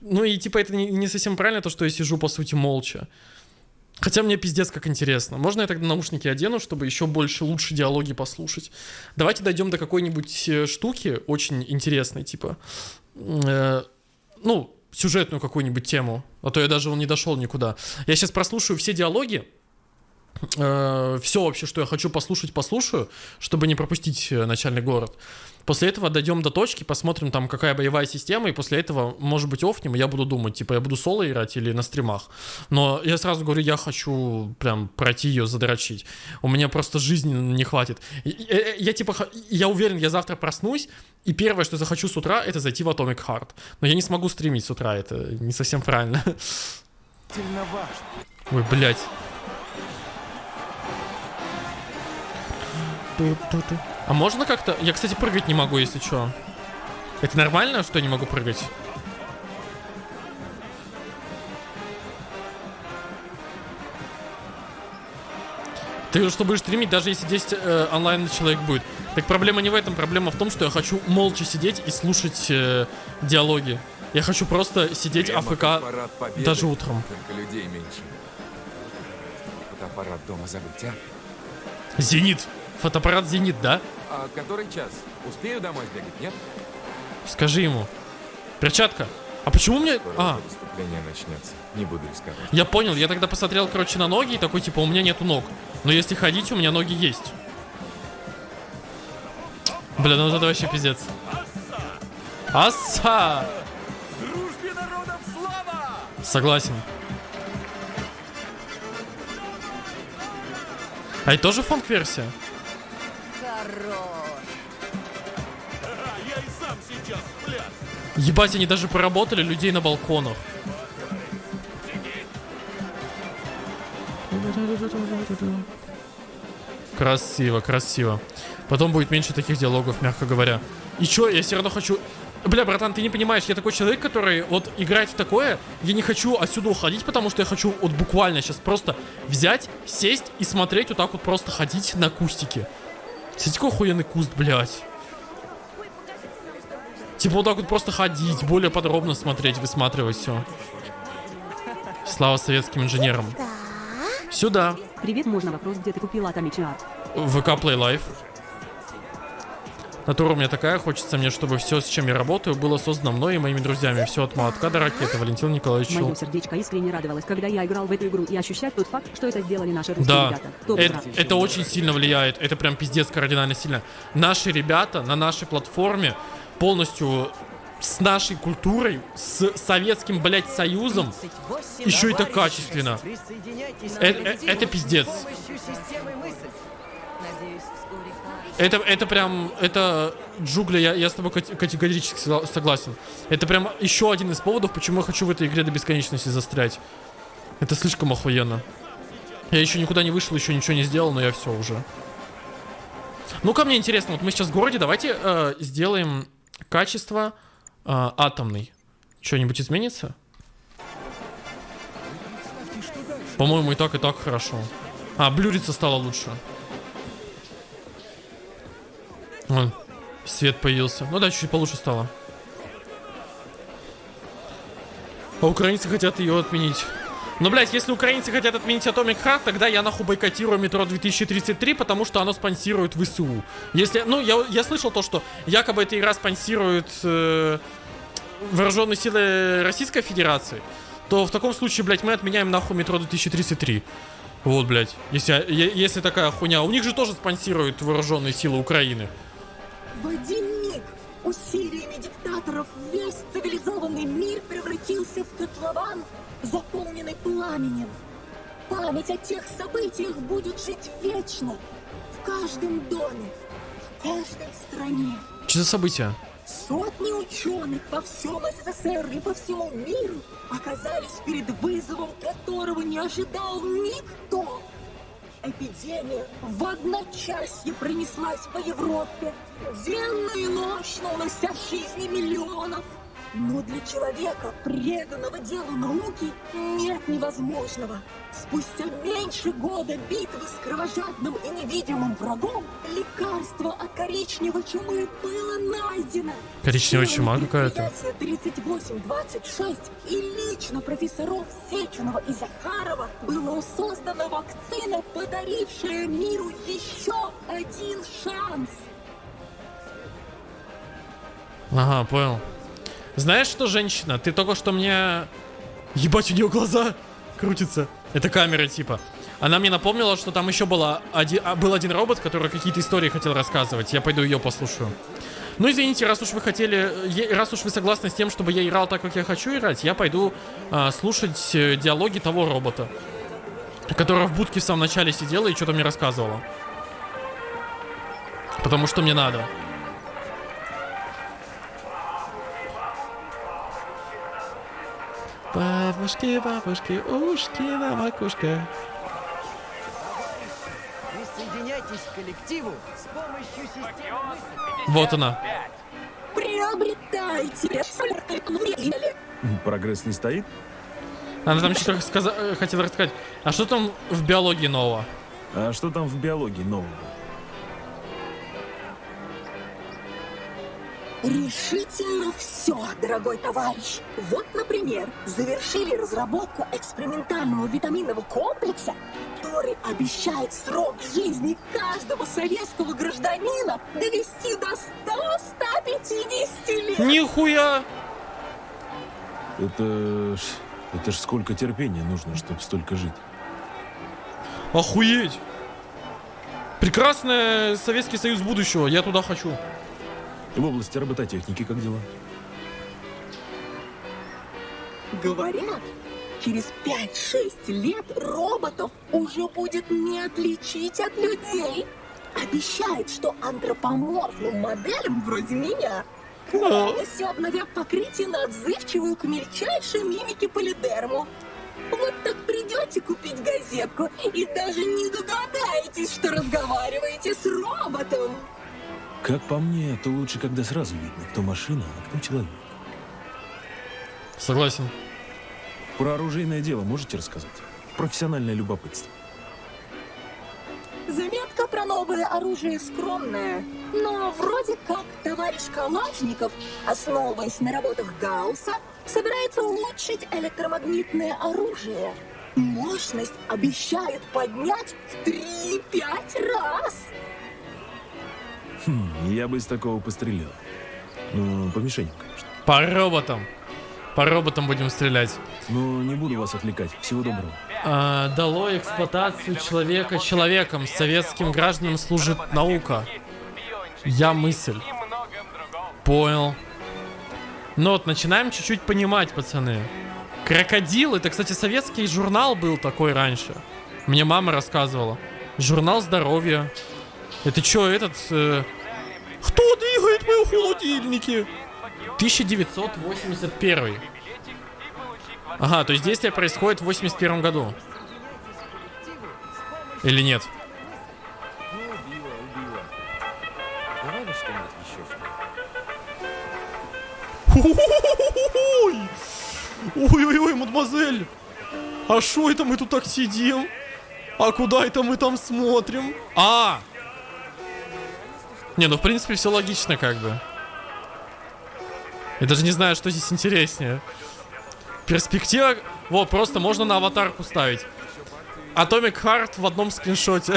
Ну и типа это не, не совсем правильно, то, что я сижу по сути молча. Хотя мне пиздец как интересно. Можно я тогда наушники одену, чтобы еще больше, лучше диалоги послушать? Давайте дойдем до какой-нибудь э, штуки очень интересной, типа... э, ну, сюжетную какую-нибудь тему. А то я даже не дошел никуда. Я сейчас прослушаю все диалоги, все вообще, что я хочу послушать, послушаю, чтобы не пропустить э, начальный город. После этого дойдем до точки, посмотрим там, какая боевая система, и после этого, может быть, офнем, и я буду думать, типа, я буду соло играть или на стримах. Но я сразу говорю, я хочу прям пройти ее, задрочить. У меня просто жизни не хватит. И- и- э, Я, типа, я уверен, я завтра проснусь, и первое, что захочу с утра, это зайти в Atomic Heart. Но я не смогу стримить с утра, это не совсем правильно. Ой, блядь. А можно как-то... Я, кстати, прыгать не могу, если что. Это нормально, что я не могу прыгать? Ты что будешь стримить, даже если 10 э, онлайн человек будет. Так проблема не в этом, проблема в том, что я хочу молча сидеть и слушать э, диалоги. Я хочу просто сидеть Прямо АФК Победы, даже утром. Только людей меньше. Фотоаппарат дома забыть, а? Зенит. Фотоаппарат Зенит, да? А который час? Успею домой сбегать, нет? Скажи ему. Перчатка. А почему мне... Скоро А, выступление начнется. Не буду рисковать. я понял. Я тогда посмотрел, короче, на ноги и такой, типа, у меня нету ног. Но если ходить, у меня ноги есть. Бля, ну вот это вообще пиздец. Аса! Дружбе народов слава! Согласен. А это тоже фонк-версия? Хорош! Ебать, они даже поработали людей на балконах. Красиво, красиво. Потом будет меньше таких диалогов, мягко говоря. И чё, я все равно хочу... Бля, братан, ты не понимаешь, я такой человек, который вот играет в такое, я не хочу отсюда уходить, потому что я хочу вот буквально сейчас просто взять, сесть и смотреть вот так вот просто ходить на кустике. Какой охуенный куст, блядь. Типа вот так вот просто ходить, более подробно смотреть, высматривать все. Слава советским инженерам. Сюда. Привет, можно вопрос, где ты купила Атомичный арт? ВК Play Life. Натура у меня такая, хочется мне, чтобы все, с чем я работаю, было создано мной и моими друзьями. Все от молотка до ракеты. Валентин Николаевич. Мое сердечко искренне радовалось, когда я играл в эту игру и ощущать тот факт, что это сделали наши русские Да, ребята. Топ это, игра. это очень сильно влияет. Это прям пиздец кардинально сильно. Наши ребята на нашей платформе полностью с нашей культурой, с советским, блядь, союзом, еще и так качественно. Э- э- это пиздец. Это, это прям, это, Джугля, я, я с тобой кате- категорически согла- согласен. Это прям еще один из поводов, почему я хочу в этой игре до бесконечности застрять. Это слишком охуенно. Я еще никуда не вышел, еще ничего не сделал, но я все уже. Ну-ка, мне интересно, вот мы сейчас в городе, давайте э, сделаем качество э, атомный. Что-нибудь изменится? По-моему, и так, и так хорошо. А, блюриться стало лучше. Вон, свет появился. Ну да, чуть получше стало. А украинцы хотят ее отменить. Но, блядь, если украинцы хотят отменить Atomic Heart, тогда я нахуй бойкотирую метро 2033, потому что оно спонсирует ВСУ. Если, ну, я, я слышал то, что якобы эта игра спонсирует э, вооруженные силы Российской Федерации, то в таком случае, блядь, мы отменяем нахуй метро 2033. Вот, блядь, если, если такая хуйня. У них же тоже спонсируют вооруженные силы Украины. В один миг усилиями диктаторов весь цивилизованный мир превратился в котлован, заполненный пламенем. Память о тех событиях будет жить вечно. В каждом доме, в каждой стране. Что за события? Сотни ученых по всем СССР и по всему миру оказались перед вызовом, которого не ожидал никто. Эпидемия в одночасье пронеслась по Европе, денно и ночно унося жизни миллионов. Но для человека, преданного делу науки, нет невозможного. Спустя меньше года битвы с кровожадным и невидимым врагом, лекарство от коричневой чумы было найдено. Коричневая чума какая-то. Предприятие 3826 и лично профессоров Сеченова и Захарова было создана вакцина, подарившая миру еще один шанс. Ага, понял. Знаешь что, женщина, ты только что мне... Ебать, у нее глаза крутятся. Это камера типа. Она мне напомнила, что там еще была один, а, был один робот, который какие-то истории хотел рассказывать. Я пойду ее послушаю. Ну, извините, раз уж вы хотели, раз уж вы согласны с тем, чтобы я играл так, как я хочу играть, я пойду а, слушать э, диалоги того робота, которая в будке в самом начале сидела и что-то мне рассказывала. Потому что мне надо. Бабушки, бабушки, ушки на макушках. Присоединяйтесь к коллективу с помощью системы. Вот она. Приобретайте. Прогресс не стоит? Она там что-то сказа- э, хотела рассказать. А что там в биологии нового? А что там в биологии нового? Решительно все, дорогой товарищ. Вот, например, завершили разработку экспериментального витаминного комплекса, который обещает срок жизни каждого советского гражданина довести до 100-150 лет. Нихуя! Это ж... Это ж сколько терпения нужно, чтобы столько жить. Охуеть! Прекрасный Советский Союз будущего. Я туда хочу. В области робототехники как дела? Говорят, через 5-6 лет роботов уже будет не отличить от людей. Обещает, что антропоморфным моделям вроде меня полностью обновят покрытие на отзывчивую к мельчайшей мимике полидерму. Вот так придете купить газетку и даже не догадаетесь, что разговариваете с роботом. Как по мне, то лучше, когда сразу видно, кто машина, а кто человек. Согласен. Про оружейное дело можете рассказать? Профессиональное любопытство. Заметка про новое оружие скромная, но вроде как товарищ Калашников, основываясь на работах Гаусса, собирается улучшить электромагнитное оружие. Мощность обещают поднять в 3-5 раз. Хм, я бы из такого пострелил. Ну, по мишеням, конечно. По роботам. По роботам будем стрелять. Ну, не буду вас отвлекать. Всего доброго. А, дало эксплуатацию человека человеком. Советским гражданам служит наука. Я мысль. Понял. Ну вот, начинаем чуть-чуть понимать, пацаны. Крокодил, это, кстати, советский журнал был такой раньше. Мне мама рассказывала. Журнал здоровья. Это что, этот... э, Кто двигает мои холодильники? 1981. Ага, то есть действие происходит в 81 году. Или нет? Ой-ой-ой, мадемуазель! А шо это мы тут так сидим? А куда это мы там смотрим? А! Не, ну в принципе все логично как бы. Я даже не знаю, что здесь интереснее. Перспектива... Вот, просто можно на аватарку ставить. Atomic Heart в одном скриншоте.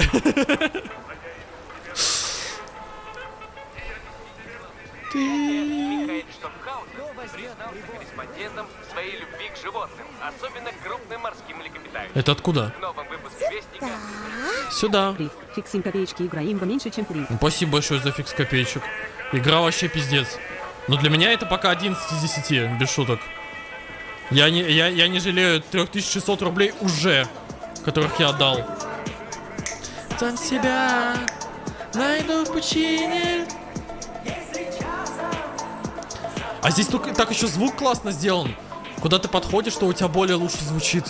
Это откуда? В новом Сюда. 7 копеечки играем меньше, чем 3. Ну, Спасибо большое за фикс копеечек. Игра вообще пиздец. Но для меня это пока 11 из 10, без шуток. Я не, я, я не жалею 3600 рублей уже, которых я отдал. Сам себя найду в пучине. А здесь только так еще звук классно сделан. Куда ты подходишь, что у тебя более лучше звучит.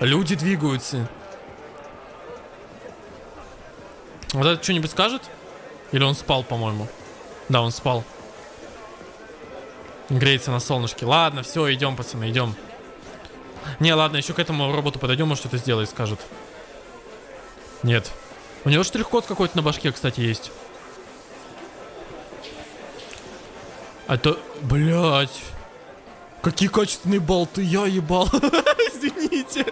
Люди двигаются. Вот это что-нибудь скажет? Или он спал, по-моему? Да, он спал. Греется на солнышке. Ладно, все, идем, пацаны, идем. Не, ладно, еще к этому роботу подойдем, может что-то сделает, скажет. Нет. У него штрих-код какой-то на башке, кстати, есть. А то, блядь. Какие качественные болты, я ебал. Извините.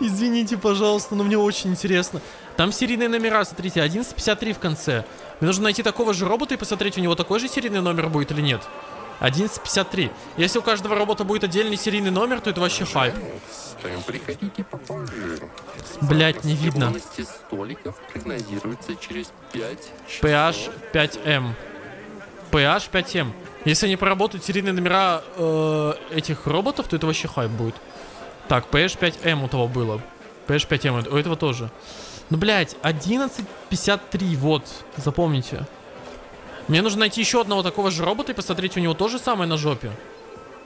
Извините, пожалуйста, но мне очень интересно. Там серийные номера, смотрите, 1153 в конце. Мне нужно найти такого же робота и посмотреть, у него такой же серийный номер будет или нет. 1153. Если у каждого робота будет отдельный серийный номер, то это вообще хайп. Блять, не видно. Способности столиков прогнозируется через 5 PH 5M. PH 5M. Если они проработают серийные номера э, этих роботов, то это вообще хайп будет. Так, PH 5M у того было. PH 5M, у этого тоже. Ну, блядь, 11.53, вот, запомните. Мне нужно найти еще одного такого же робота и посмотреть, у него то же самое на жопе.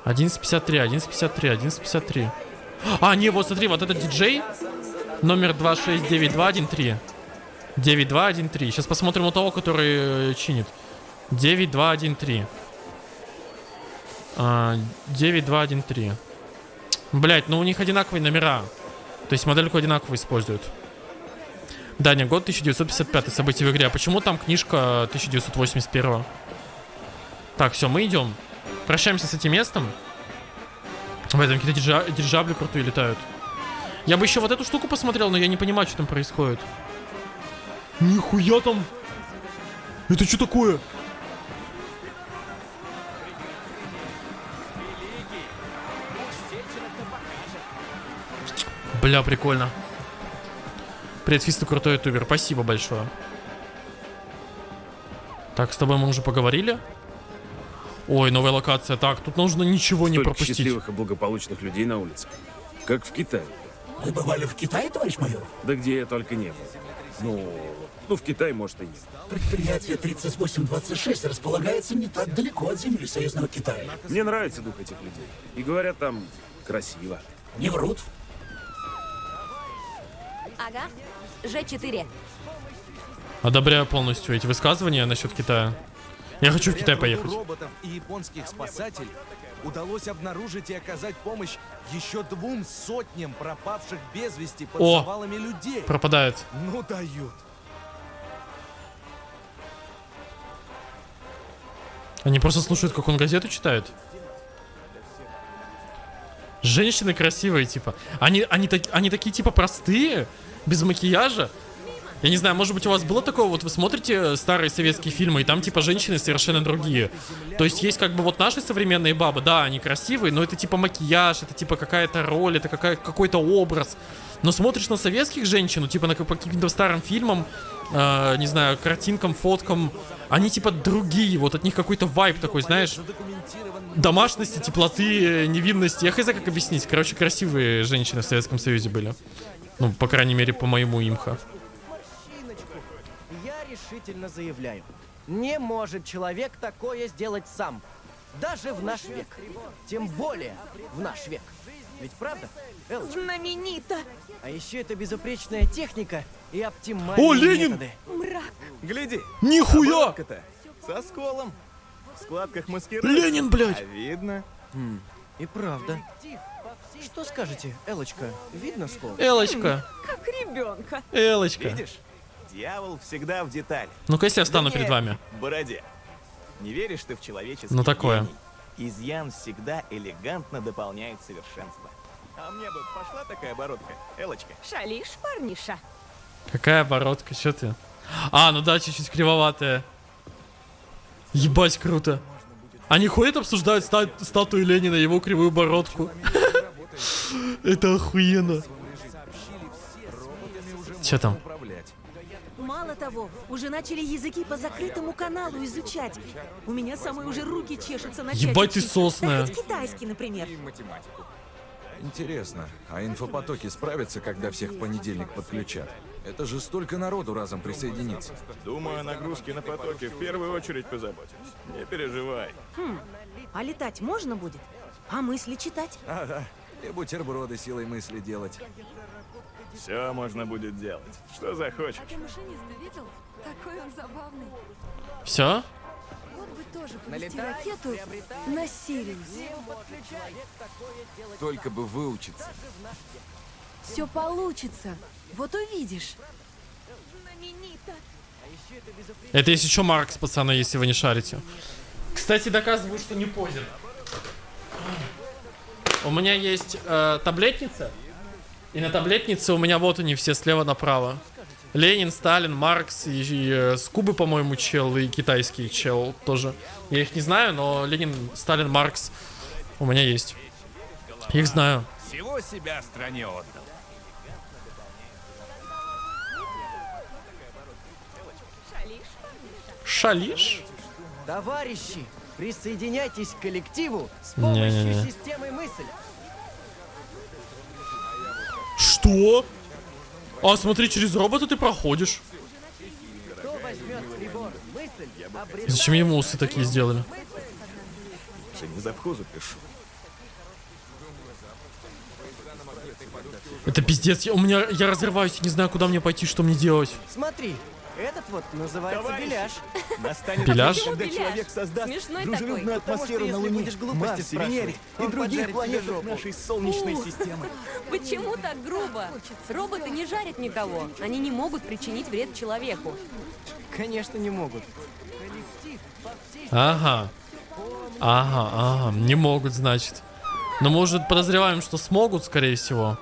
11.53, 11.53, 11.53. А, не, вот смотри, вот этот диджей. Номер 269213. 9213. Сейчас посмотрим у того, который э, чинит. 9213. А, 9213. Блять, ну у них одинаковые номера. То есть модельку одинаково используют. Даня, год 1955, события в игре. А почему там книжка 1981? Так, все, мы идем. Прощаемся с этим местом. В этом какие-то дирижа- дирижабли крутые летают. Я бы еще вот эту штуку посмотрел, но я не понимаю, что там происходит. Нихуя там! Это что такое? Бля, прикольно. Привет, Фиста, крутой ютубер. Спасибо большое. Так, с тобой мы уже поговорили. Ой, новая локация. Так, тут нужно ничего не Столько пропустить. счастливых и благополучных людей на улице. Как в Китае. Вы бывали в Китае, товарищ майор? Да где я только не был. Ну, ну в Китае, может, и нет. Предприятие 3826 располагается не так далеко от земли союзного Китая. Мне нравится дух этих людей. И говорят, там красиво. Не врут. Ага. Ж4. Одобряю полностью эти высказывания насчет Китая. Я хочу в Китай поехать. роботов и японских спасателей удалось обнаружить и оказать помощь еще двум сотням пропавших без вести под О, завалами людей. пропадает. Ну дают. Они просто слушают, как он газету читает. Женщины красивые, типа. Они, они, так, они такие, типа, простые, без макияжа. Я не знаю, может быть, у вас было такое, вот вы смотрите старые советские фильмы, и там, типа, женщины совершенно другие. То есть есть, как бы, вот наши современные бабы, да, они красивые, но это, типа, макияж, это, типа, какая-то роль, это какая, какой-то образ. Но смотришь на советских женщин, ну, типа, на, по каким-то старым фильмам, э, не знаю, картинкам, фоткам, они, типа, другие, вот от них какой-то вайб такой, знаешь, домашности, теплоты, невинности. Я хз как объяснить. Короче, красивые женщины в Советском Союзе были. Ну, по крайней мере, по моему имха. Я решительно заявляю. Не может человек такое сделать сам. Даже в наш век. Тем более в наш век. Ведь правда, Элочка? Знаменито. А еще это безупречная техника и оптимальные О, Ленин! методы. Мрак. Гляди. Нихуя! оборотка-то Со сколом. В складках маскируется. Ленин, блядь! А видно. Хм, и правда. Что скажете, Элочка? Видно скол? Элочка, Как ребенка. Элочка. Видишь? Дьявол всегда в деталях. Ну-ка, если я встану перед вами. Бороде. Не веришь ты в человеческий Ну, такое. гений? Изъян всегда элегантно дополняет совершенство. А мне бы пошла такая бородка, Элочка. Шалишь, парниша? Какая бородка, что ты? А, ну да, чуть-чуть кривоватая. Ебать, круто. Они ходят, обсуждают ста- статую Ленина, его кривую бородку. Это охуенно. Че там? Мало того, уже начали языки по закрытому каналу изучать. У меня самые уже руки чешутся начать Ебать ты сосная. Да китайский, например. Интересно, а инфопотоки справятся, когда всех в понедельник подключат? Это же столько народу разом присоединится. Думаю, о нагрузке на потоке в первую очередь позаботимся. Не переживай. Хм, а летать можно будет? А мысли читать? Ага, и бутерброды силой мысли делать. Все можно будет делать. Что захочешь. А ты машиниста видел? Такой он забавный. Все? Вот бы тоже провести ракету на Сириус. Только бы выучиться. Все получится. Вот увидишь. Знаменито. Это если что, Маркс, пацаны, если вы не шарите. Кстати, доказываю, что не позер. У меня есть э, таблетница. И на таблетнице у меня вот они все слева направо. Ленин, Сталин, Маркс и, и, э, с Кубы, по-моему, чел, и китайский чел тоже. Я их не знаю, но Ленин, Сталин, Маркс у меня есть. Их знаю. Всего себя стране отдал. Шалиш? Товарищи, присоединяйтесь к коллективу с помощью Не-не-не. системы мысль. Что? А, смотри, через робота ты проходишь. Зачем ему усы такие сделали? Это пиздец, я, у меня, я разрываюсь, не знаю, куда мне пойти, что мне делать. Смотри, этот вот называется Товарищи, беляш. Настанет время, когда Пиляж? человек создаст Смешной дружелюбную такой. атмосферу Потому на Луне, будешь глупости Марсе, Венере и других планетах нашей Солнечной Фу. системы. Почему так грубо? Роботы не жарят никого. Они не могут причинить вред человеку. Конечно, не могут. Ага. Ага, ага, не могут, значит. Но может подозреваем, что смогут, скорее всего.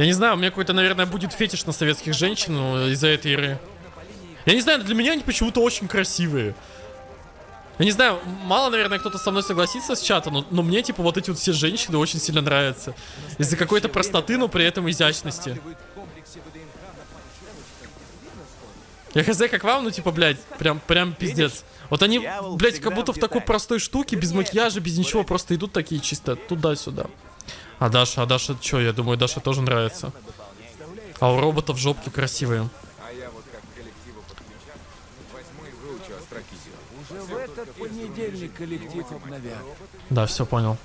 Я не знаю, у меня какой-то, наверное, будет фетиш на советских женщин ну, из-за этой игры. Я не знаю, для меня они почему-то очень красивые. Я не знаю, мало, наверное, кто-то со мной согласится с чата, но, но мне, типа, вот эти вот все женщины очень сильно нравятся. Из-за какой-то простоты, но при этом изящности. Я хз, как вам, ну, типа, блядь, прям, прям пиздец. Вот они, блядь, как будто в такой простой штуке, без макияжа, без ничего, просто идут такие чисто туда-сюда. А Даша, а Даша, что, я думаю, Даша тоже нравится. А у роботов жопки красивые. А я вот как коллективу подключат, возьму и выучу астрокизию. Уже в этот понедельник коллектив обновят. Да, все понял.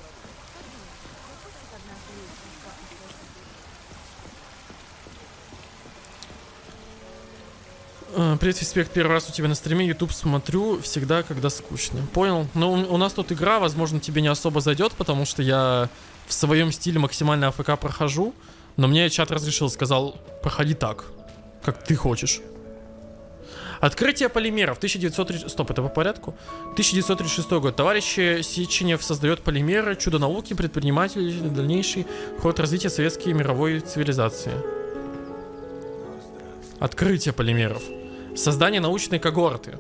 Э, Привет, Фиспект, первый раз у тебя на стриме, YouTube смотрю всегда, когда скучно. Понял? Ну, у нас тут игра, возможно, тебе не особо зайдет, потому что я в своем стиле максимально АФК прохожу, но мне чат разрешил, сказал, проходи так, как ты хочешь. Открытие полимеров 1936... Стоп, это по порядку? 1936 год. Товарищ Сеченев создает полимеры, чудо науки, предприниматель, дальнейший ход развития советской мировой цивилизации. Открытие полимеров. Создание научной когорты.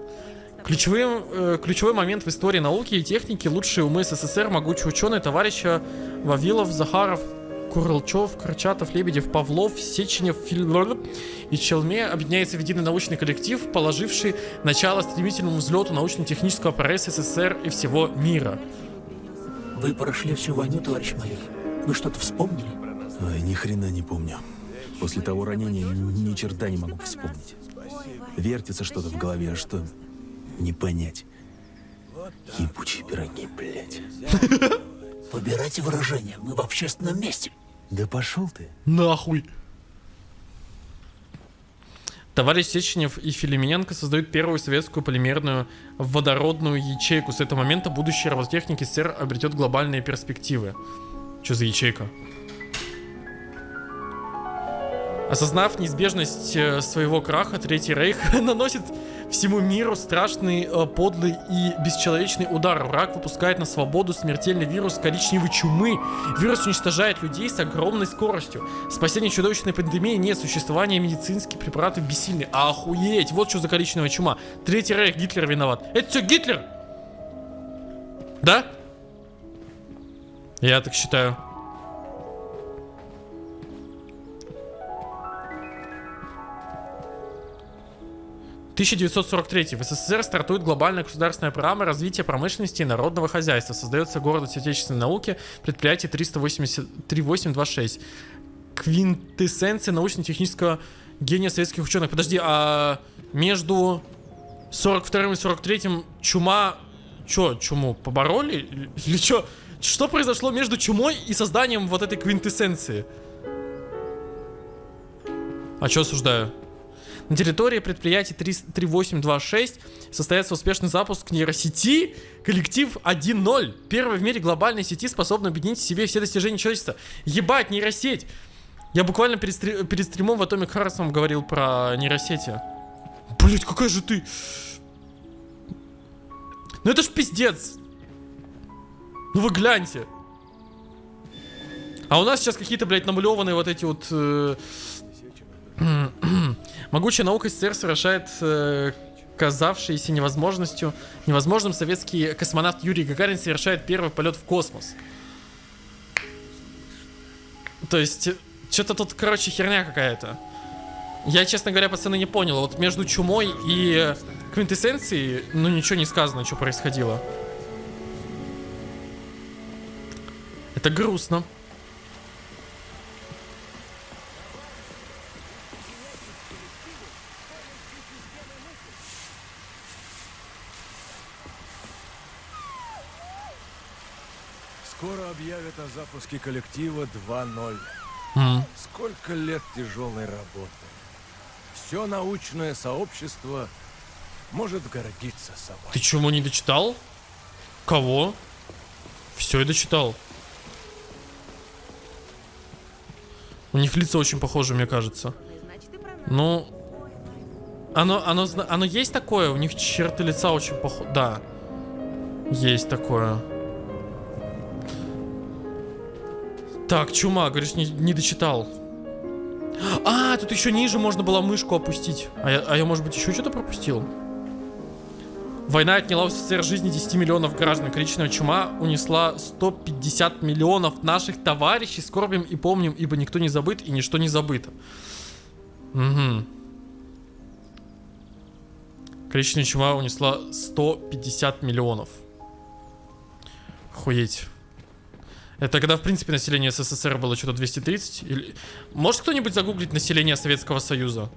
Ключевым, э, ключевой момент в истории науки и техники лучшие умы СССР, могучие ученые, товарища Вавилов, Захаров, Курлчев, Корчатов, Лебедев, Павлов, Сеченев, Филь... и Челме объединяется в единый научный коллектив, положивший начало стремительному взлету научно-технического прогресса СССР и всего мира. Вы прошли всю войну, товарищ майор. Вы что-то вспомнили? Ой, ни хрена не помню. После того ранения ни черта не могу вспомнить. Вертится что-то в голове, а что не понять. Ебучие пироги, блядь. Выбирайте выражение. Мы в общественном месте. Да пошел ты. Нахуй. Товарищ Сеченев и Филимененко создают первую советскую полимерную водородную ячейку. С этого момента будущее робототехники СССР обретет глобальные перспективы. Что за ячейка? Осознав неизбежность э, своего краха, Третий Рейх наносит всему миру страшный, э, подлый и бесчеловечный удар. Враг выпускает на свободу смертельный вирус коричневой чумы. Вирус уничтожает людей с огромной скоростью. Спасение чудовищной пандемии нет, существование медицинских препаратов бессильны. Охуеть, вот что за коричневая чума. Третий Рейх, Гитлер виноват. Это все Гитлер! Да? Я так считаю. 1943 в СССР стартует глобальная государственная программа развития промышленности и народного хозяйства. Создается город отечественной науки, предприятие 380, 3826. Квинтэссенция научно-технического гения советских ученых. Подожди, а между 42 и 43 чума... Чё, чуму побороли? Или чё? Что произошло между чумой и созданием вот этой квинтэссенции? А чё осуждаю? На территории предприятия 3826 состоится успешный запуск нейросети коллектив 1.0. Первый в мире глобальной сети, способна объединить в себе все достижения человечества. Ебать, нейросеть! Я буквально перед, стри- перед стримом в Atomic Hearts вам говорил про нейросети. Блять, какая же ты... Ну это ж пиздец! Ну вы гляньте! А у нас сейчас какие-то, блядь, намалеванные вот эти вот... э, Могучая наука СССР совершает э, казавшийся невозможностью, невозможным советский космонавт Юрий Гагарин совершает первый полет в космос. То есть, что-то тут, короче, херня какая-то. Я, честно говоря, пацаны, не понял. Вот между чумой и квинтэссенцией, ну, ничего не сказано, что происходило. Это грустно. Скоро объявят о запуске коллектива 2.0. Мгм. Сколько лет тяжелой работы. Все научное сообщество может гордиться собой. Ты чему не дочитал? Кого? Все, я дочитал. У них лица очень похожи, мне кажется. Ну, оно, оно, оно есть такое? У них черты лица очень похожи. Да, есть такое. Так, чума, говоришь, не, не дочитал. А, тут еще ниже можно было мышку опустить. А я, а я может быть, еще что-то пропустил? Война отняла у СССР жизни 10 миллионов граждан. Коричневая чума унесла 150 миллионов наших товарищей. Скорбим и помним, ибо никто не забыт и ничто не забыто. Угу. Коричневая чума унесла 150 миллионов. Охуеть. Это когда, в принципе, население СССР было что-то 230? Или... Может кто-нибудь загуглить население Советского Союза?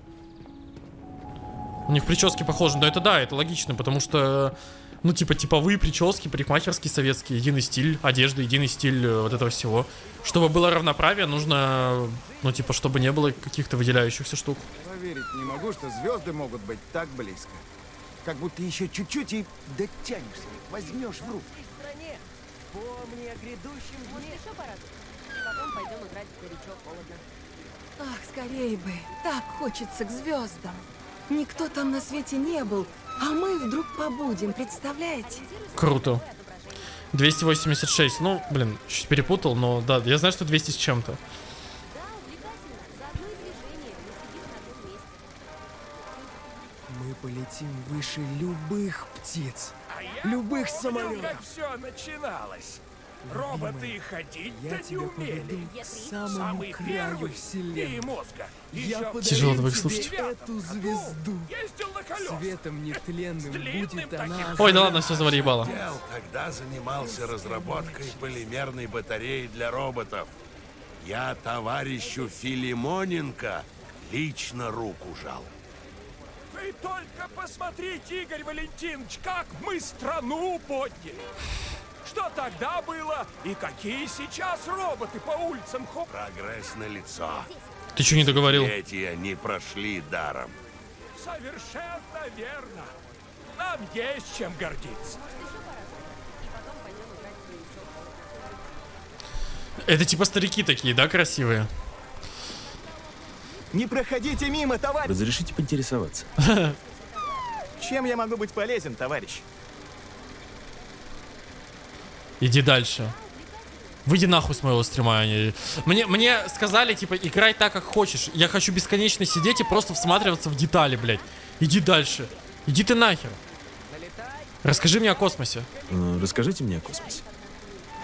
У них прически похожи, но это да, это логично, потому что, ну, типа, типовые прически, парикмахерские советские, единый стиль одежды, единый стиль э, вот этого всего. Чтобы было равноправие, нужно, ну, типа, чтобы не было каких-то выделяющихся штук. Поверить не могу, что звезды могут быть так близко. Как будто еще чуть-чуть и дотянешься, возьмешь в руку. Помни о грядущем дне. еще порадуй. И потом пойдем играть в горячо холодно. Ах, скорее бы. Так хочется к звездам. Никто там на свете не был, а мы вдруг побудем, представляете? Круто. 286, ну, блин, чуть перепутал, но да, я знаю, что 200 с чем-то. Мы полетим выше любых птиц, любых самолетов. как все начиналось. Роботы ходить-то не умели. к самому Самый краю первый вселенной. и мозга. Я Тяжело так слушать. эту звезду. Ездил на колесах. Светом нетленным будет она. Ой, да ладно, все завалибало. Дел тогда занимался разработкой полимерной батареи для роботов. Я товарищу Филимоненко лично руку жал. Вы только посмотрите, Игорь Валентинович, как мы страну подняли. Что тогда было и какие сейчас роботы по улицам хоп. Прогресс на лицо. Ты что не договорил? Эти не прошли даром. Совершенно верно. Нам есть чем гордиться. Это типа старики такие, да, красивые? Не проходите мимо, товарищ! Разрешите поинтересоваться? Чем я могу быть полезен, товарищ? Иди дальше. Выйди нахуй с моего стрима. они- Мне, мне сказали, типа, играй так, как хочешь. Я хочу бесконечно сидеть и просто всматриваться в детали, блядь. Иди дальше. Иди ты нахер. Расскажи мне о космосе. Э, Расскажите мне о космосе.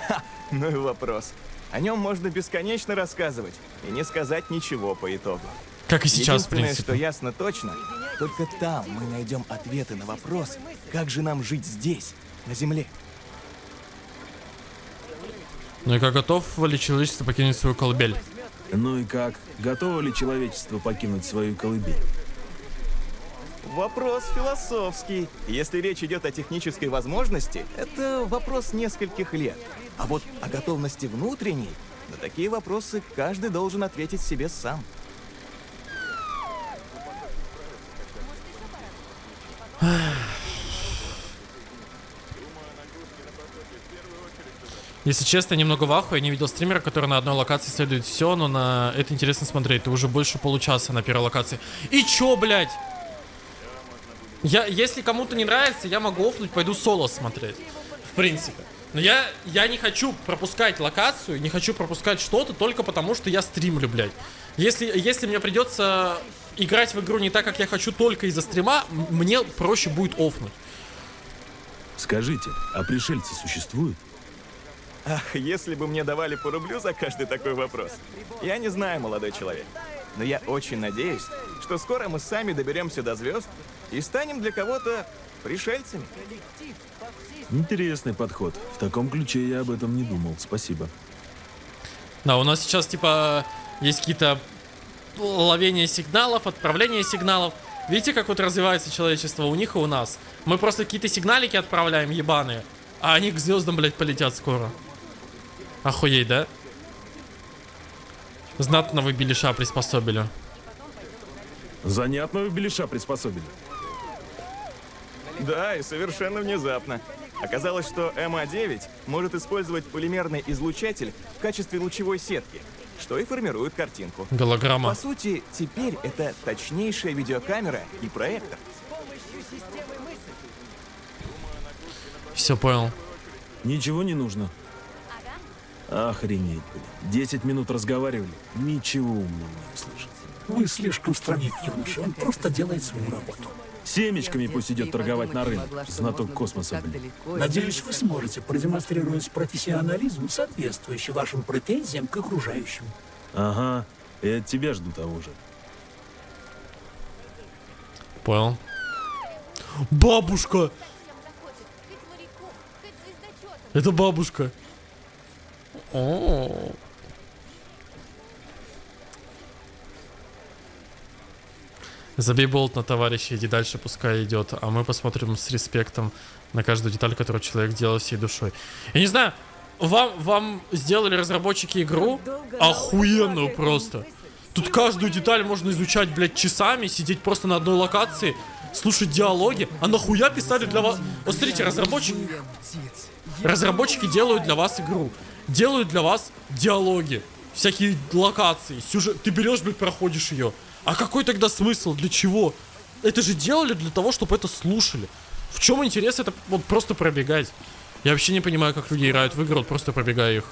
Ха, ну и вопрос. О нем можно бесконечно рассказывать и не сказать ничего по итогу. Как и сейчас, в Единственное, принципе. что ясно точно, только там мы найдем ответы на вопрос, как же нам жить здесь, на Земле. Ну и как готов ли человечество покинуть свою колыбель? Ну и как? Готово ли человечество покинуть свою колыбель? Вопрос философский. Если речь идет о технической возможности, это вопрос нескольких лет. А вот о готовности внутренней, на такие вопросы каждый должен ответить себе сам. Если честно, я немного в ахуе. Я не видел стримера, который на одной локации исследует все, но на это интересно смотреть. Ты уже больше получаса на первой локации. И чё, блядь? Я, если кому-то не нравится, я могу офнуть, пойду соло смотреть. В принципе. Но я, я не хочу пропускать локацию, не хочу пропускать что-то только потому, что я стримлю, блядь. Если, если мне придется играть в игру не так, как я хочу, только из-за стрима, мне проще будет офнуть. Скажите, а пришельцы существуют? Ах, если бы мне давали по рублю за каждый такой вопрос. Я не знаю, молодой человек. Но я очень надеюсь, что скоро мы сами доберемся до звезд и станем для кого-то пришельцами. Интересный подход. В таком ключе я об этом не думал. Спасибо. Да, у нас сейчас, типа, есть какие-то ловения сигналов, отправление сигналов. Видите, как вот развивается человечество у них и у нас? Мы просто какие-то сигналики отправляем, ебаные, а они к звездам, блядь, полетят скоро. Охуеть, да? Знатно вы белиша приспособили. Занятного белиша приспособили. Да, и совершенно внезапно. Оказалось, что МА-9 может использовать полимерный излучатель в качестве лучевой сетки, что и формирует картинку. Голограмма. По сути, теперь это точнейшая видеокамера и проектор. Все понял. Ничего не нужно. Охренеть, блин. 10 минут разговаривали, ничего умного не услышал. Вы слишком странник, юноша. Он просто делает свою работу. Семечками пусть идет торговать на рынок. Знаток космоса, блин. Надеюсь, вы сможете продемонстрировать профессионализм, соответствующий вашим претензиям к окружающим. Ага, и от тебя жду того же. Понял. Бабушка! Это бабушка. О. Забей болт на товарища, иди дальше, пускай идет. А мы посмотрим с респектом на каждую деталь, которую человек делал всей душой. Я не знаю, вам, вам сделали разработчики игру охуенную просто. Тут каждую деталь можно изучать, блядь, часами, сидеть просто на одной локации, слушать диалоги. А нахуя писали для вас... Вот смотрите, разработчики... Разработчики делают для вас игру. Делают для вас диалоги. Всякие локации, сюжет. Ты берешь, блядь, проходишь ее. А какой тогда смысл? Для чего? Это же делали для того, чтобы это слушали. В чем интерес это вот просто пробегать? Я вообще не понимаю, как люди играют в игры, вот просто пробегая их.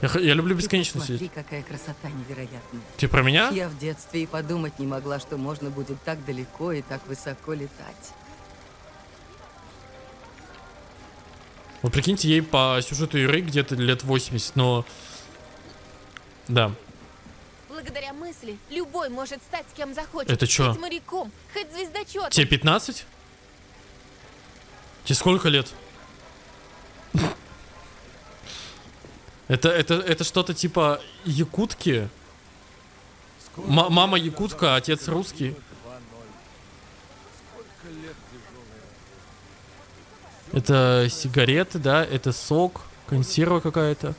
Я, я люблю бесконечно Смотри, сидеть. какая красота невероятная. Ты про меня? Я в детстве и подумать не могла, что можно будет так далеко и так высоко летать. Вот прикиньте, ей по сюжету игры где-то лет 80, но... Да. Благодаря мысли любой может стать кем захочет. Это чё? Хоть моряком, хоть звездочетом. Тебе 15? Тебе сколько лет? Это, это, это что-то типа якутки? М- мама якутка, отец русский. Это сигареты, да? Это сок, консерва какая-то.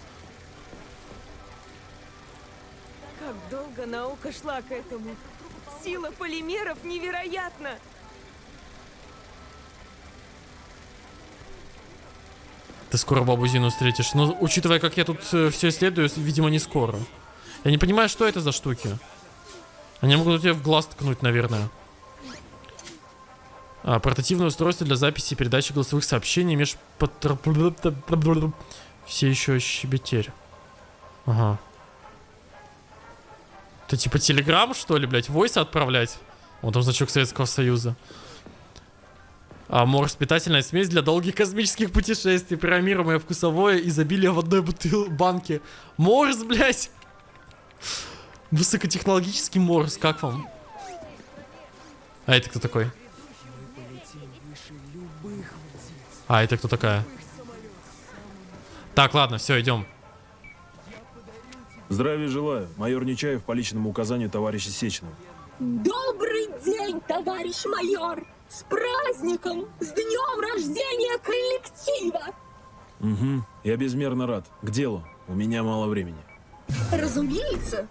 Как долго наука шла к этому. Сила полимеров невероятна. Ты скоро бабу Зину встретишь. Но учитывая, как я тут все исследую, видимо, не скоро. Я не понимаю, что это за штуки. Они могут тебе в глаз ткнуть, наверное. А, портативное устройство для записи и передачи голосовых сообщений меж... Все еще щебетерь. Ага. Это типа телеграм, что ли, блядь? Войс отправлять? Вот там значок Советского Союза. А морс питательная смесь для долгих космических путешествий, программируемое вкусовое изобилие в одной бутыл банке. Морс, блядь! Высокотехнологический морс, как вам? А это кто такой? А, это кто такая? Так, ладно, все, идем. Здравия желаю. Майор Нечаев по личному указанию товарища Сеченова. Добрый день, товарищ майор! С праздником! С днем рождения коллектива! Угу. Я безмерно рад. К делу. У меня мало времени. Разумеется,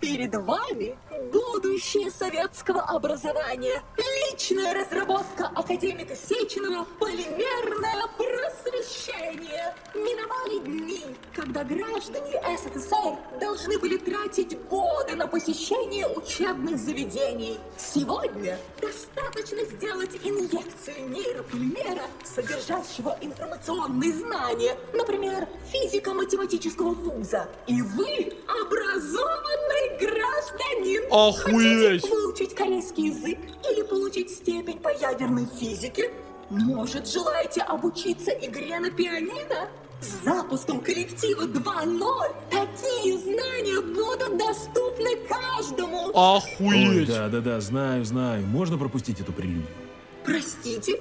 перед вами будущее советского образования. Личная разработка академика Сеченова «Полимерное просвещение». Миновали дни, когда граждане СССР должны были тратить годы на посещение учебных заведений. Сегодня достаточно сделать инъекцию нейрополимера, содержащего информационные знания, например, физико-математического вуза. И вы образованный гражданин. Охуеть! Хотите выучить корейский язык или получить степень по ядерной физике? Может, желаете обучиться игре на пианино? С запуском коллектива 2.0 такие знания будут доступны каждому. Ой, да-да-да, знаю, знаю. Можно пропустить эту прелюдию? Простите?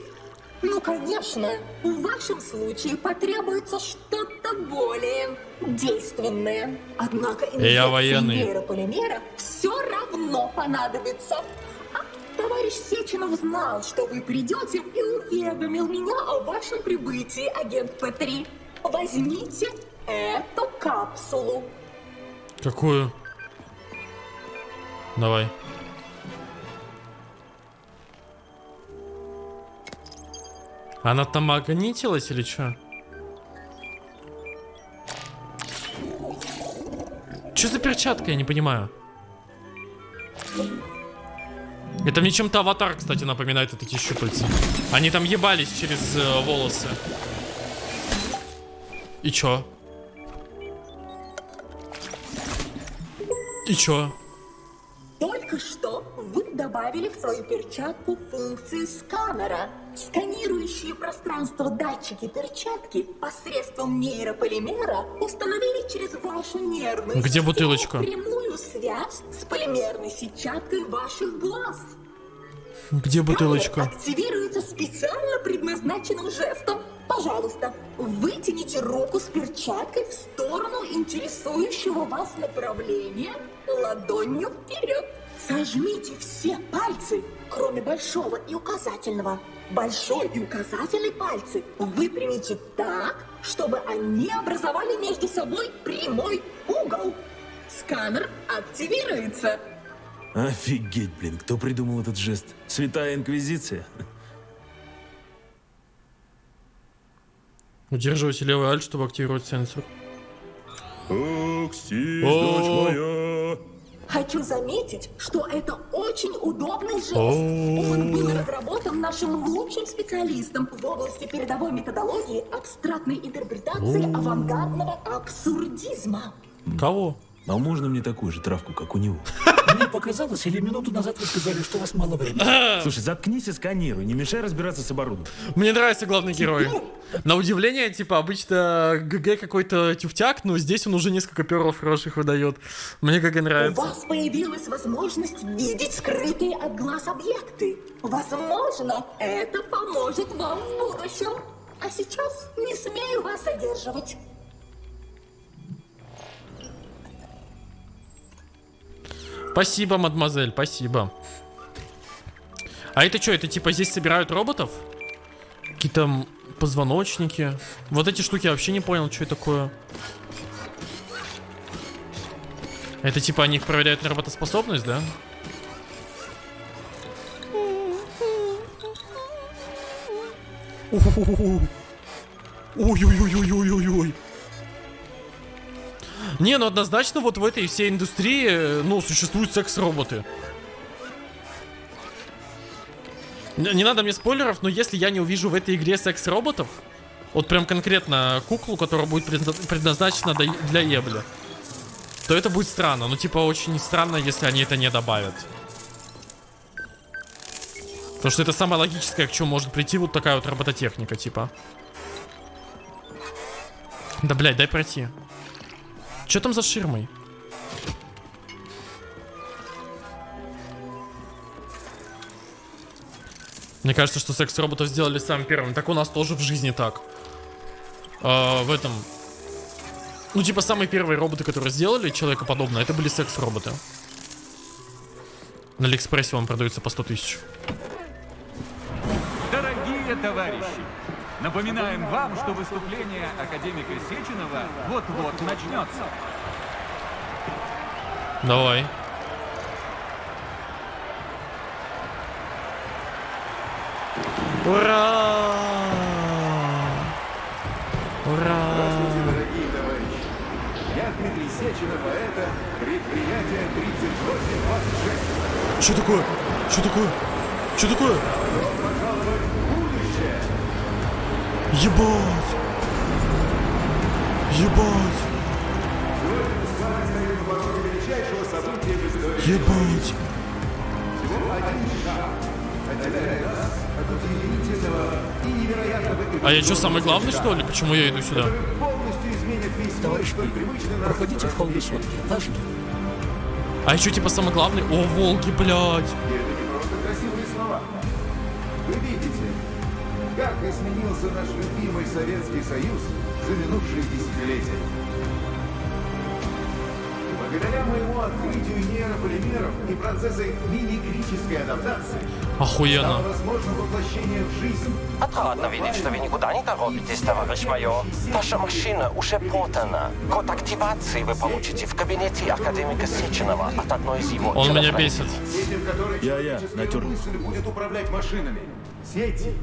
Ну, конечно. В вашем случае потребуется что-то более действенное. Однако инъекция нейрополимера все равно понадобится. А Товарищ Сеченов знал, что вы придете и уведомил меня о вашем прибытии, агент П-3. Возьмите эту капсулу. Какую? Давай. Она там магнитилась или что? Что за перчатка, я не понимаю. Это мне чем-то аватар, кстати, напоминает вот эти щупальца. Они там ебались через э, волосы. И чё? И чё? Только что вы добавили в свою перчатку функцию сканера. Сканирующие пространство датчики перчатки посредством нейрополимера установили через вашу нервную Где систему бутылочка? прямую связь с полимерной сетчаткой ваших глаз. Где бутылочка? Активируется специально предназначенным жестом. Пожалуйста, вытяните руку с перчаткой в сторону интересующего вас направления ладонью вперед. Сожмите все пальцы, кроме большого и указательного. Большой и указательный пальцы выпрямите так, чтобы они образовали между собой прямой угол. Сканер активируется. Офигеть, блин, кто придумал этот жест? Святая Инквизиция? Удерживайте левый альт, чтобы активировать сенсор. Окси, дочь моя. Хочу заметить, что это очень удобный жест. Он был разработан нашим лучшим специалистом в области передовой методологии абстрактной интерпретации авангардного абсурдизма. Кого? А можно мне такую же травку, как у него? Мне показалось, или минуту назад вы сказали, что у вас мало времени. Слушай, заткнись и сканируй, не мешай разбираться с оборудованием. Мне нравится главный герой. На удивление, типа, обычно ГГ какой-то тюфтяк, но здесь он уже несколько перов хороших выдает. Мне ГГ У нравится. вас появилась возможность видеть скрытые от глаз объекты. Возможно, это поможет вам в будущем. А сейчас не смею вас задерживать. Спасибо, мадемуазель, спасибо. А это что, это типа здесь собирают роботов? Какие-то позвоночники. Вот эти штуки я вообще не понял, что это такое. Это типа они их проверяют на работоспособность, да? Ой-ой-ой-ой-ой-ой. Не, ну однозначно вот в этой всей индустрии, э, ну, существуют секс-роботы. Не, надо мне спойлеров, но если я не увижу в этой игре секс-роботов, вот прям конкретно куклу, которая будет предна- предназначена для ебли, то это будет странно. Ну, типа, очень странно, если они это не добавят. Потому что это самое логическое, к чему может прийти вот такая вот робототехника, типа. Да, блядь, дай пройти. Что там за ширмой? Мне кажется, что секс-роботов сделали самым первым. Так у нас тоже в жизни так. А, в этом... Ну, типа, самые первые роботы, которые сделали человекоподобное, это были секс-роботы. На Алиэкспрессе он продается по 100 тысяч. Дорогие товарищи, напоминаем вам, что выступление академика Сеченова вот-вот начнется. Давай. Ура! Ура! Здравствуйте, дорогие товарищи. Я Дмитрий Сеченов, а это предприятие 3826. Что такое? Что такое? Что такое? Будущее. Ебать! Всего один шаг отделяет нас от удивительного и невероятного А я что, самый главный, что ли? Почему я иду сюда? Товарищ проходите в холл высотки. Ваш А еще типа самый главный? О, волки, блядь! Как изменился наш любимый Советский Союз за минувшие десятилетия. Благодаря моему открытию нейрополимеров и процесса мимикрической адаптации Охуенно. возможно воплощение в жизнь Отрадно видеть, что вы никуда не торопитесь, товарищ майор. Ваша машина уже подана. Код активации вы получите в кабинете академика Сеченова от одной из его Он меня бесит. Сети, в которой Я-я, человеческая натер. мысль будет управлять машинами. Сети,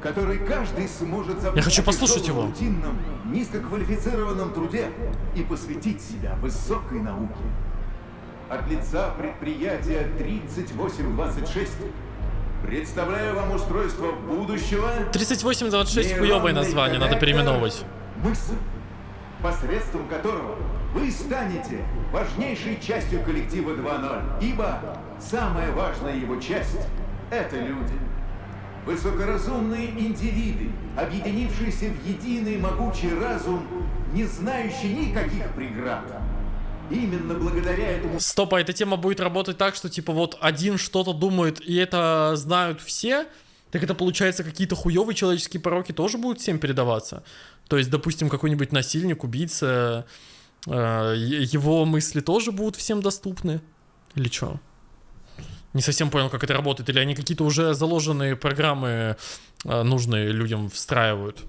в которой каждый сможет Я хочу послушать его. рутинном, низкоквалифицированном труде и посвятить себя высокой науке. От лица предприятия 3826 представляю вам устройство будущего 3826 хуёвое название, надо переименовывать. мысль, посредством которого вы станете важнейшей частью коллектива 2.0, ибо самая важная его часть — это люди. Высокоразумные индивиды, объединившиеся в единый могучий разум, не знающий никаких преград. Именно благодаря этому Стоп, а эта тема будет работать так, что типа вот один что-то думает, и это знают все? Так это получается, какие-то хуевые человеческие пороки тоже будут всем передаваться? То есть, допустим, какой-нибудь насильник, убийца, э, его мысли тоже будут всем доступны? Или что? Не совсем понял, как это работает. Или они какие-то уже заложенные программы э, нужные людям встраивают?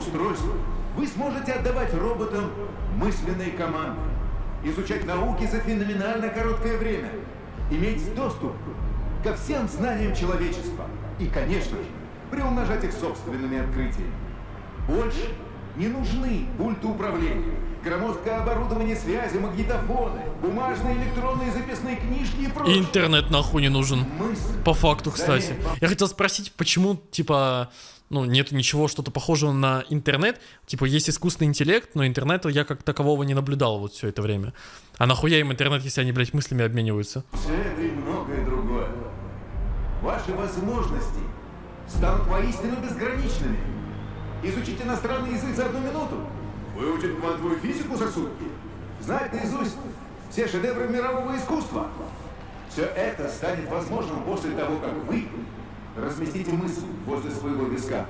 Устройство. Вы сможете отдавать роботам мысленные команды, изучать науки за феноменально короткое время, иметь доступ ко всем знаниям человечества и, конечно же, приумножать их собственными открытиями. Больше не нужны пульты управления, громоздкое оборудование связи, магнитофоны, бумажные электронные записные книжки и И прочее. интернет нахуй не нужен. По факту, кстати. Я хотел спросить, почему, типа, ну, нет ничего что-то похожего на интернет. Типа, есть искусственный интеллект, но интернета я как такового не наблюдал вот все это время. А нахуя им интернет, если они, блядь, мыслями обмениваются? Все это и многое другое. Ваши возможности станут воистину безграничными. Изучить иностранный язык за одну минуту, выучить квантовую физику за сутки, знать наизусть все шедевры мирового искусства. Все это станет возможным после того, как вы разместите мысль возле своего виска.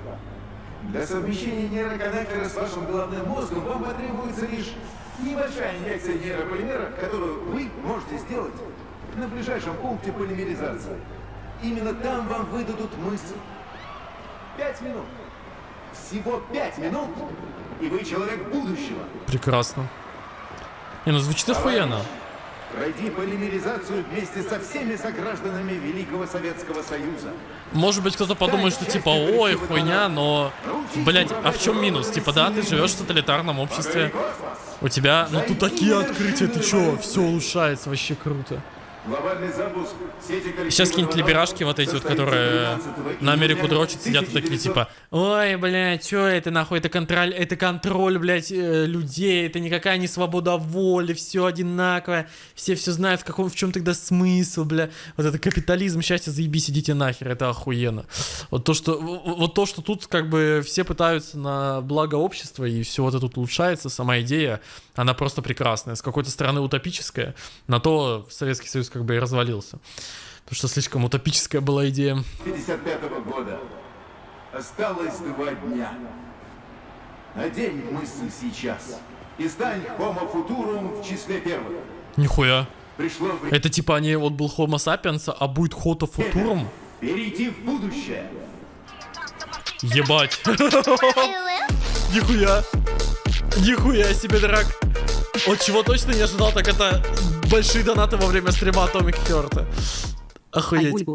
Для совмещения нейроконнектора с вашим головным мозгом вам потребуется лишь небольшая инъекция нейрополимера, которую вы можете сделать на ближайшем пункте полимеризации. Именно там вам выдадут мысль. Пять минут. Всего пять минут, и вы человек будущего. Прекрасно. Не, ну звучит охуенно. Пройди полимеризацию вместе со всеми согражданами Великого Советского Союза. Может быть, кто-то подумает, что типа, ой, хуйня, но, блять, а в чем минус? Типа, да, ты живешь в тоталитарном обществе, у тебя, ну тут такие открытия, ты чё, все улучшается, вообще круто. Сейчас какие-нибудь 2.0 либерашки вот эти вот, которые 12 на Америку дрочат, сидят и такие типа, ой, блядь, чё это нахуй, это контроль, это контроль, блядь, э, людей, это никакая не свобода воли, все одинаковое, все все знают, в каком, в чем тогда смысл, бля, вот это капитализм, счастье, заебись, идите нахер, это охуенно. Вот то, что, вот то, что тут как бы все пытаются на благо общества и все вот это тут улучшается, сама идея, она просто прекрасная, с какой-то стороны утопическая, на то Советский Союз как бы и развалился. Потому что слишком утопическая была идея. 55 года. Осталось два дня. Надень мысль сейчас. И стань Homo Futurum в числе первых. Нихуя. Пришло время Это типа они, вот был Homo sapiens, а будет Homo futurum? перейти в будущее. Ебать. Нихуя. Нихуя себе, драк. Вот чего точно не ожидал, так это большие донаты во время стрима Atomic Heart. Охуеть.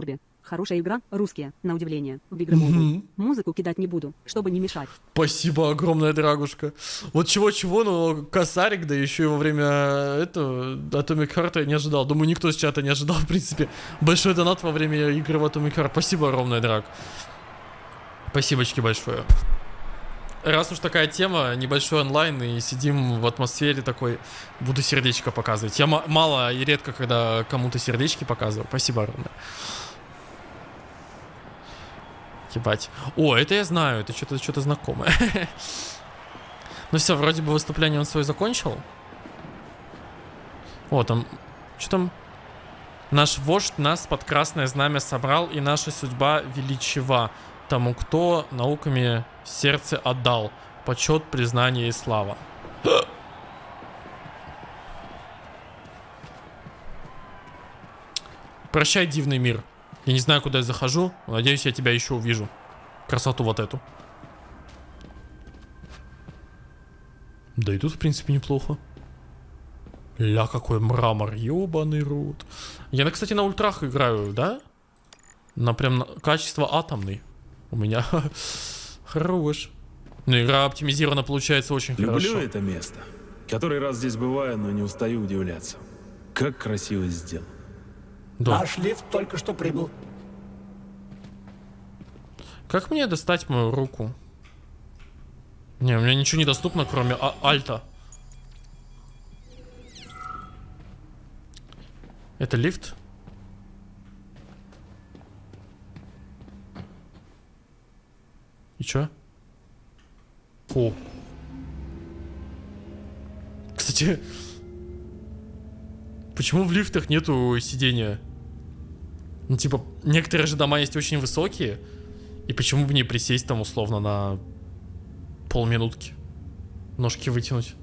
Хорошая игра, русские, на удивление, в игры. Mobile. Музыку кидать не буду, чтобы не мешать. Спасибо огромное, Драгушка. Вот чего-чего, но косарик, да еще и во время этого Atomic Heart я не ожидал. Думаю, никто с чата не ожидал, в принципе. Большой донат во время игры в Atomic Heart. Спасибо огромное, Драг. Спасибочки большое. Раз уж такая тема, небольшой онлайн, и сидим в атмосфере такой, буду сердечко показывать. Я ма- мало и редко, когда кому-то сердечки показываю. Спасибо огромное. Ебать. О, это я знаю, это что-то что знакомое. Ну все, вроде бы выступление он свое закончил. О, там... Что там? Наш вождь нас под красное знамя собрал, и наша судьба величева. Тому, кто науками сердце отдал. Почет, признание и слава. Прощай, дивный мир. Я не знаю, куда я захожу. Надеюсь, я тебя еще увижу. Красоту вот эту. Да и тут, в принципе, неплохо. Ля, какой мрамор, ёбаный рот. Я, кстати, на ультрах играю, да? На прям на- качество атомный. У меня хорош. Ну, игра оптимизирована, получается, очень Люблю хорошо. это место. Который раз здесь бываю, но не устаю удивляться. Как красиво сделано. Да. Наш лифт только что прибыл. Как мне достать мою руку? Не, у меня ничего не доступно, кроме а- альта. Это лифт? И чё? О. Кстати, почему в лифтах нету сидения? Ну, типа, некоторые же дома есть очень высокие, И почему бы не присесть там условно на полминутки? Ножки вытянуть.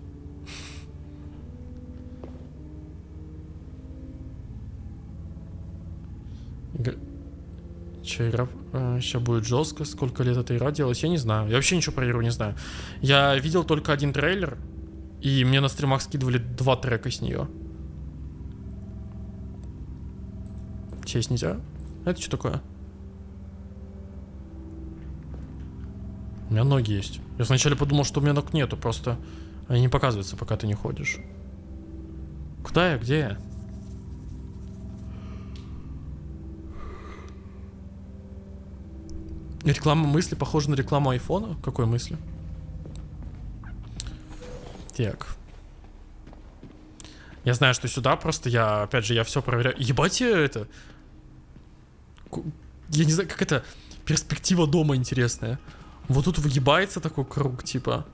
Че, игра сейчас будет жестко? Сколько лет эта игра делалась? Я не знаю. Я вообще ничего про игру не знаю. Я видел только один трейлер, и мне на стримах скидывали два трека с нее. Сесть нельзя? Это что такое? У меня ноги есть. Я сначала подумал, что у меня ног нету, просто они не показываются, пока ты не ходишь. Куда я? Где я? Реклама мысли похожа на рекламу айфона? Какой мысли? Так. Я знаю, что сюда просто я, опять же, я все проверяю. Ебать это. Ку- Я не знаю, как это перспектива дома интересная. Вот тут выгибается такой круг, типа.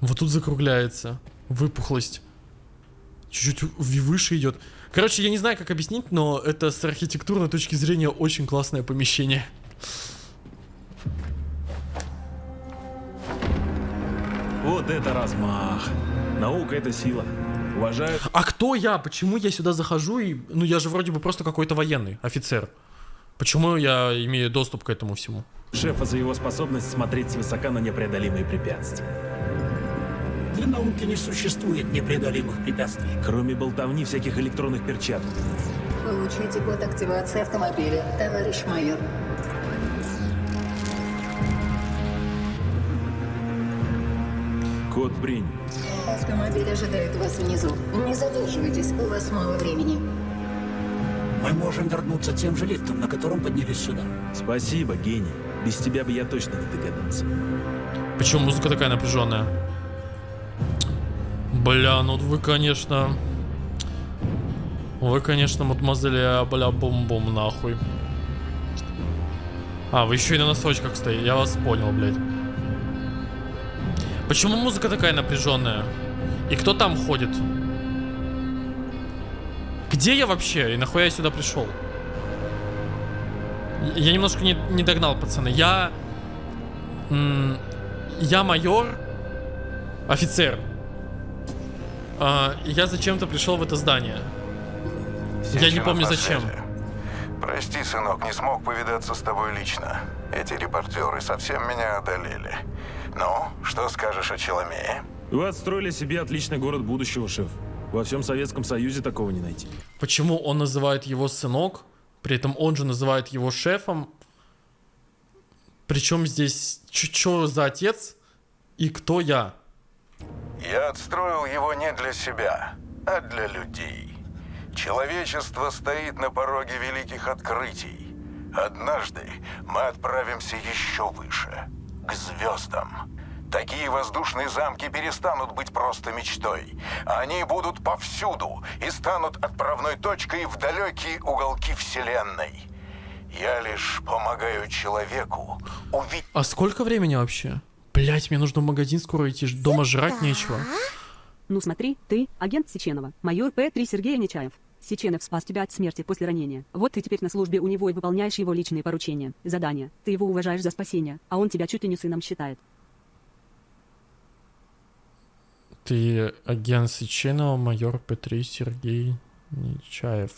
Вот тут закругляется. Выпухлость. Чуть-чуть выше идет. Короче, я не знаю, как объяснить, но это с архитектурной точки зрения очень классное помещение. Вот это размах. Наука — это сила. Уважаю. А кто я? Почему я сюда захожу и... Ну, я же вроде бы просто какой-то военный, офицер. Почему я имею доступ к этому всему? Шефа за его способность смотреть свысока на непреодолимые препятствия. Для науки не существует непреодолимых препятствий. Кроме болтовни всяких электронных перчаток. Получите код активации автомобиля, товарищ майор. Код принят. Автомобиль ожидает вас внизу. Не задерживайтесь, у вас мало времени. Мы можем вернуться тем же лифтом, на котором поднялись сюда. Спасибо, гений. Без тебя бы я точно не догадался. Почему музыка такая напряженная? Бля, ну вы, конечно... Вы, конечно, мадемуазель, а, бля, бум-бум, нахуй. А, вы еще и на носочках стоите. Я вас понял, блядь. Почему музыка такая напряженная? И кто там ходит? Где я вообще? И нахуя я сюда пришел? Я немножко не, не догнал, пацаны. Я... я майор, офицер. А, я зачем-то пришел в это здание. Я не помню зачем. Прости, сынок, не смог повидаться с тобой лично. Эти репортеры совсем меня одолели. Ну, что скажешь о Челомее? Вы отстроили себе отличный город будущего, шеф. Во всем Советском Союзе такого не найти. Почему он называет его сынок, при этом он же называет его шефом? Причем здесь что за отец и кто я? Я отстроил его не для себя, а для людей. Человечество стоит на пороге великих открытий. Однажды мы отправимся еще выше, к звездам. Такие воздушные замки перестанут быть просто мечтой. Они будут повсюду и станут отправной точкой в далекие уголки Вселенной. Я лишь помогаю человеку увидеть... А сколько времени вообще? Блять, мне нужно в магазин скоро идти, дома жрать нечего. Ну смотри, ты агент Сеченова, майор П-3 Сергей Нечаев. Сеченов спас тебя от смерти после ранения. Вот ты теперь на службе у него и выполняешь его личные поручения, задания. Ты его уважаешь за спасение, а он тебя чуть ли не сыном считает. Ты агент Сеченова, майор П-3 Сергей Нечаев.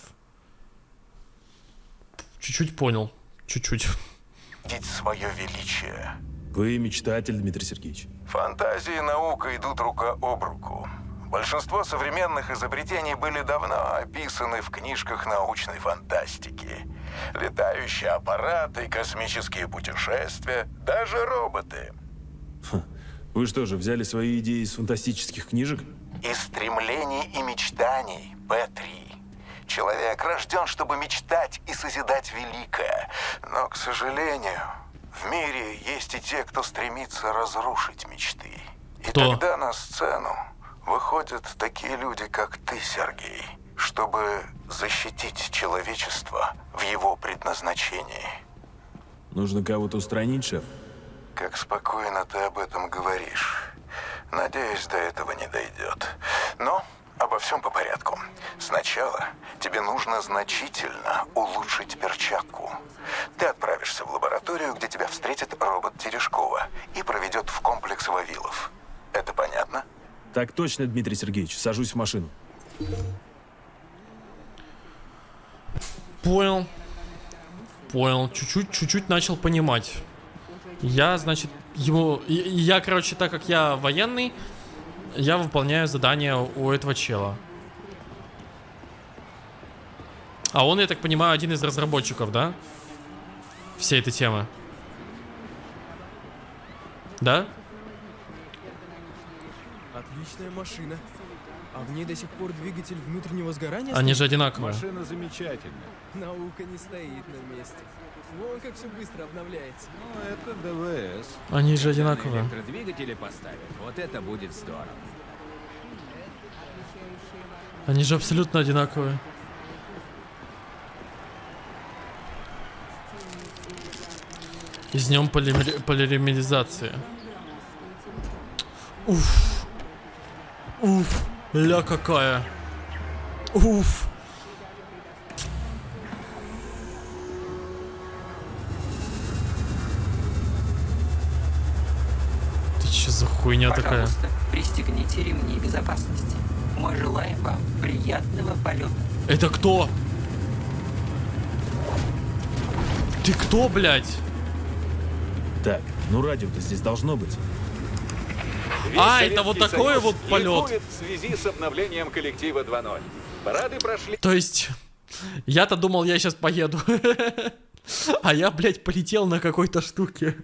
Чуть-чуть понял. Чуть-чуть. свое величие. Вы мечтатель, Дмитрий Сергеевич. Фантазия и наука идут рука об руку. Большинство современных изобретений были давно описаны в книжках научной фантастики. Летающие аппараты, космические путешествия, даже роботы. Вы что же, взяли свои идеи из фантастических книжек? Из стремлений и мечтаний, П-3. Человек рожден, чтобы мечтать и созидать великое. Но, к сожалению, в мире есть и те, кто стремится разрушить мечты. И Кто? тогда на сцену выходят такие люди, как ты, Сергей, чтобы защитить человечество в его предназначении. Нужно кого-то устранить, шеф? Как спокойно ты об этом говоришь. Надеюсь, до этого не дойдет. Но обо всем по порядку. Сначала тебе нужно значительно улучшить перчатку. Ты отправишься в лабораторию, где тебя встретит робот Терешкова и проведет в комплекс Вавилов. Это понятно? Так точно, Дмитрий Сергеевич. Сажусь в машину. Понял. Понял. Чуть-чуть, чуть-чуть начал понимать. Я, значит, и Я, короче, так как я военный, я выполняю задание у этого чела. А он, я так понимаю, один из разработчиков, да? Всей этой темы. Да? Отличная машина. А в ней до сих пор двигатель внутреннего сгорания Они стоит? же одинаковые. Машина замечательная. Наука не стоит на месте. Вон как все быстро обновляется. Ну, это ДВС. Они же одинаковые. Электродвигатели поставят. Вот это будет здорово. Они же абсолютно одинаковые. Из нем полимери- полимеризация. Уф. Уф. Ля какая. Уф. Ты че за хуйня такая? Пожалуйста, пристегните ремни безопасности. Мы желаем вам приятного полета. Это кто? Ты кто, блядь? Так, ну радио-то здесь должно быть. А, это вот такой Союз вот полет. в связи с обновлением коллектива 2.0. Парады прошли... То есть, я-то думал, я сейчас поеду. А я, блядь, полетел на какой-то штуке.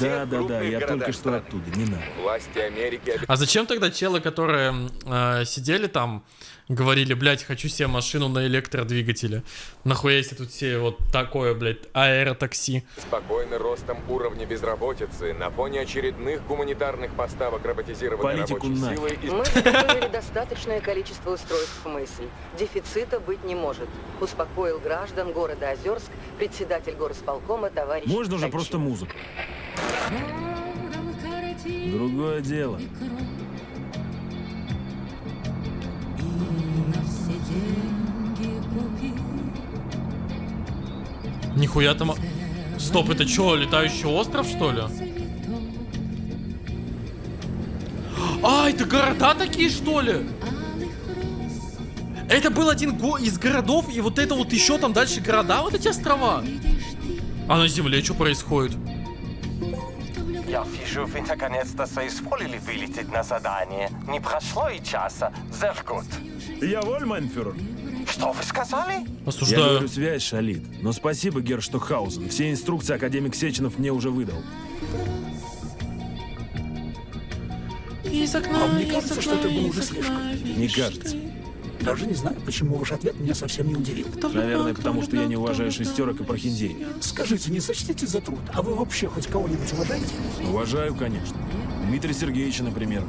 Да, да, да, я только что страны. оттуда, не надо. Власти Америки А зачем тогда челы, которые э, сидели там, говорили, блядь, хочу себе машину на электродвигателе? Нахуя если тут все вот такое, блядь, аэротакси? Спокойны ростом уровня безработицы на фоне очередных гуманитарных поставок роботизированной Политику рабочей на. силы из... Мы заготовили достаточное количество устройств мысли. Дефицита быть не может. Успокоил граждан города Озерск председатель горосполкома товарищ Можно уже Ткачев. просто музыку. Другое дело. Нихуя там... Стоп, это что, летающий остров, что ли? А, это города такие, что ли? Это был один го- из городов, и вот это вот еще там дальше города, вот эти острова. А на земле что происходит? Я вижу, вы наконец-то соизволили вылететь на задание. Не прошло и часа. Gut. Я воль, майнфюрер. Что вы сказали? Я говорю, связь шалит. Но спасибо, Герштухаузен. Все инструкции академик Сеченов мне уже выдал. Из А мне кажется, что это было уже слишком. Не кажется. Даже не знаю, почему ваш ответ меня совсем не удивил. Наверное, потому что я не уважаю шестерок и прохиндеев. Скажите, не сочтите за труд, а вы вообще хоть кого-нибудь уважаете? Уважаю, конечно. Дмитрия Сергеевича, например.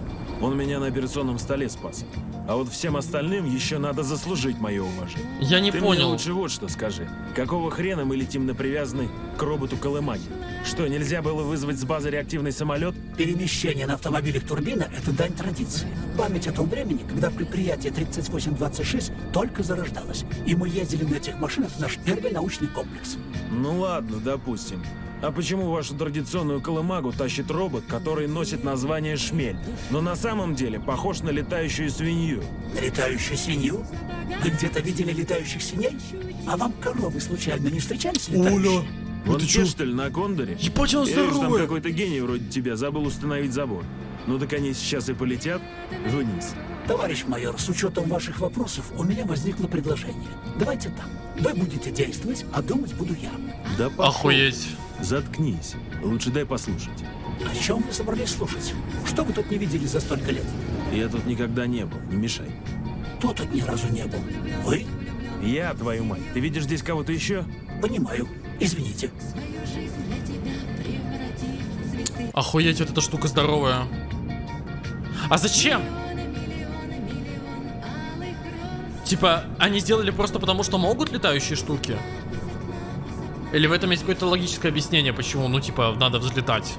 Он меня на операционном столе спас. А вот всем остальным еще надо заслужить мое уважение. Я не Ты понял. Мне лучше вот что скажи. Какого хрена мы летим на привязанный к роботу Колымаги? Что, нельзя было вызвать с базы реактивный самолет? Перемещение на автомобилях турбина – это дань традиции. Память о том времени, когда предприятие 3826 только зарождалось. И мы ездили на этих машинах в наш первый научный комплекс. Ну ладно, допустим. А почему вашу традиционную колымагу тащит робот, который носит название «Шмель», но на самом деле похож на летающую свинью? На летающую свинью? Вы где-то видели летающих свиней? А вам коровы случайно не встречались летающие? Вот те, что ли, на Кондоре? Ебать, он Я вижу, там здоровый. какой-то гений вроде тебя забыл установить забор. Ну так они сейчас и полетят вниз. Товарищ майор, с учетом ваших вопросов у меня возникло предложение. Давайте так. Вы будете действовать, а думать буду я. Да пошел. Охуеть. Заткнись. Лучше дай послушать. О чем вы собрались слушать? Что вы тут не видели за столько лет? Я тут никогда не был, не мешай. Кто тут ни разу не был? Вы? Я, твою мать. Ты видишь здесь кого-то еще? Понимаю. Извините. Охуеть, вот эта штука здоровая. А зачем? Типа, они сделали просто потому, что могут летающие штуки? Или в этом есть какое-то логическое объяснение, почему, ну, типа, надо взлетать?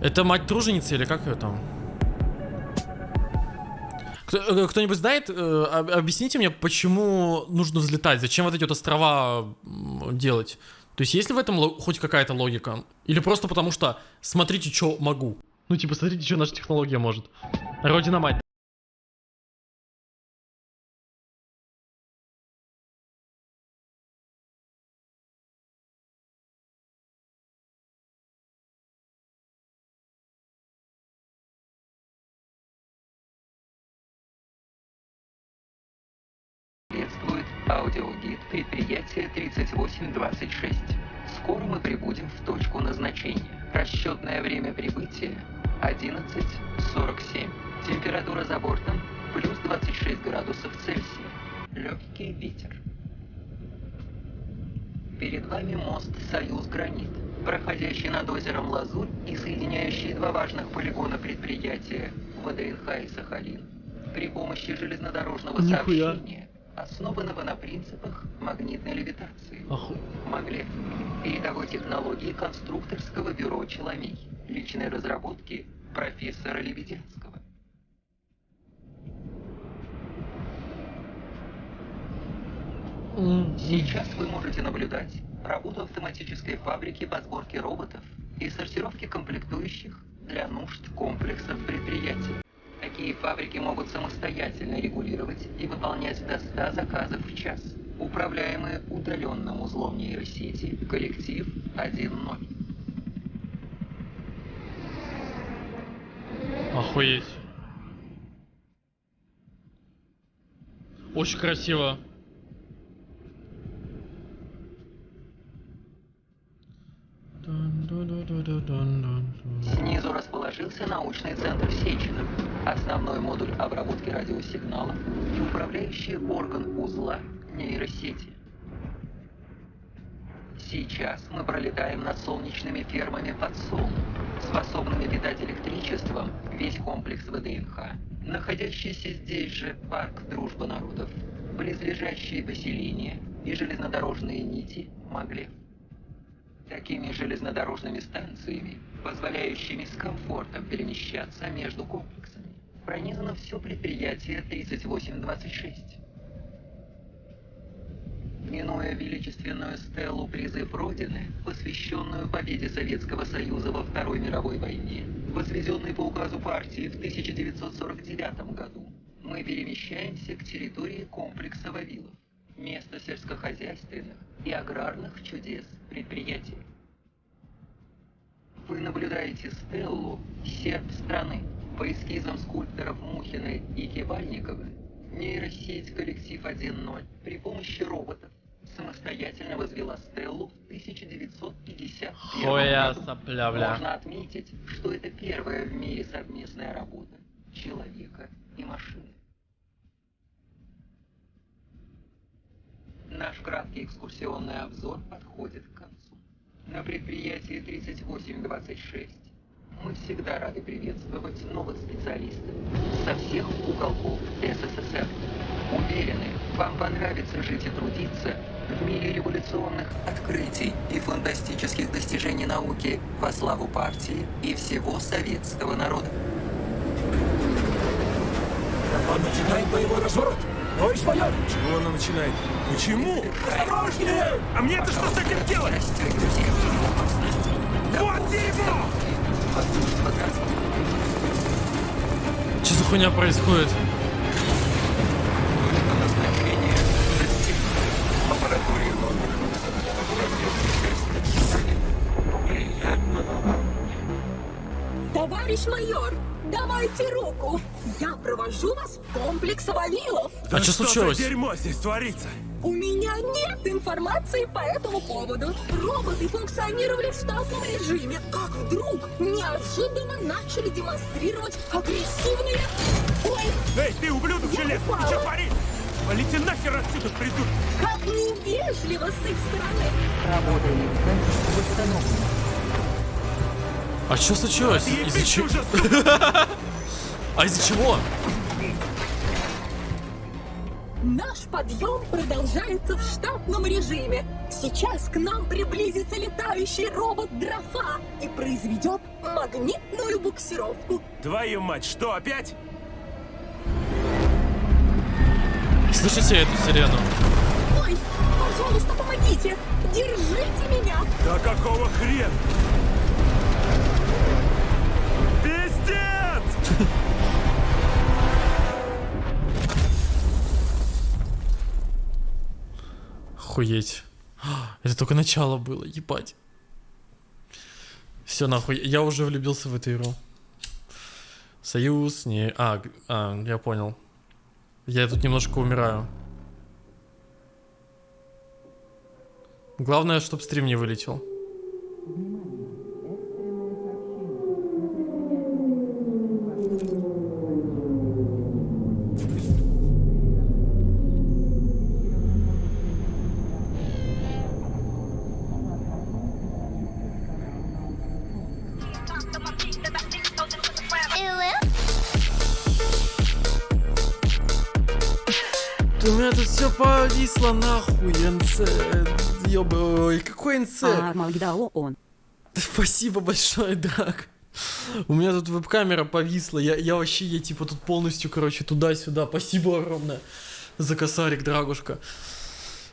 Это мать труженицы или как ее там? Э, Кто-нибудь знает, э, об- объясните мне, почему нужно взлетать? Зачем вот эти вот острова делать? То есть есть ли в этом хоть какая-то логика? Или просто потому что смотрите, что могу? Ну типа, смотрите, что наша технология может. Родина мать. Нихуя. основанного на принципах магнитной левитации. Оху... Маглев. Передовой технологии конструкторского бюро Челомей. Личной разработки профессора Лебедянского. Сейчас вы можете наблюдать работу автоматической фабрики по сборке роботов узлом нейросети коллектив 1.0. Охуеть. Очень красиво. Снизу расположился научный центр Сеченов, основной модуль обработки радиосигналов и управляющий орган узла нейросети. Сейчас мы пролетаем над солнечными фермами под Солом, способными питать электричеством весь комплекс ВДНХ, находящийся здесь же парк Дружба народов, близлежащие поселения и железнодорожные нити Маглев. Такими железнодорожными станциями, позволяющими с комфортом перемещаться между комплексами, пронизано все предприятие 3826. Минуя величественную стелу «Призыв Родины», посвященную победе Советского Союза во Второй мировой войне, возведенной по указу партии в 1949 году, мы перемещаемся к территории комплекса Вавилов, место сельскохозяйственных и аграрных чудес предприятий. Вы наблюдаете стеллу «Серп страны» по эскизам скульпторов Мухина и Кибальникова, нейросеть коллектив 1.0 при помощи роботов самостоятельно возвела стеллу в 1951 Хуя году. сопля, бля. Можно отметить, что это первая в мире совместная работа человека и машины. Наш краткий экскурсионный обзор подходит к концу. На предприятии 3826 мы всегда рады приветствовать новых специалистов со всех уголков СССР. Уверены, вам понравится жить и трудиться в мире революционных открытий и фантастических достижений науки во славу партии и всего советского народа. Он начинает боевой разворот. Товарищ майор! Чего она начинает? Почему? Осторожнее! А мне-то что с этим делать? Вот дерьмо! Что за хуйня происходит? Товарищ майор, давайте руку. Я провожу вас в комплекс Вавилов. А что случилось? за дерьмо здесь творится? У меня нет информации по этому поводу. Роботы функционировали в штатном режиме, как вдруг неожиданно начали демонстрировать агрессивные... Ой, Эй, ты, ублюдок железный, ты что творишь? Полите нахер отсюда, придурок! как невежливо с их стороны. А что случилось? Из-за чего? А из-за чего? Наш подъем продолжается в штатном режиме. Сейчас к нам приблизится летающий робот Дрофа и произведет магнитную буксировку. Твою мать, что опять? Слышите эту сирену? Ой, пожалуйста, помогите! Держите меня! Да какого хрена? Охуеть. Это только начало было, ебать. Все нахуй, я уже влюбился в эту игру. Союз, не... А, а, я понял. Я тут немножко умираю. Главное, чтобы стрим не вылетел. Все повисло нахуй, НЦ. Ёб... Ой, какой НЦ? А, он. Спасибо большое, Драк. У меня тут веб-камера повисла. Я, я вообще, я типа тут полностью, короче, туда-сюда. Спасибо огромное за косарик, Драгушка.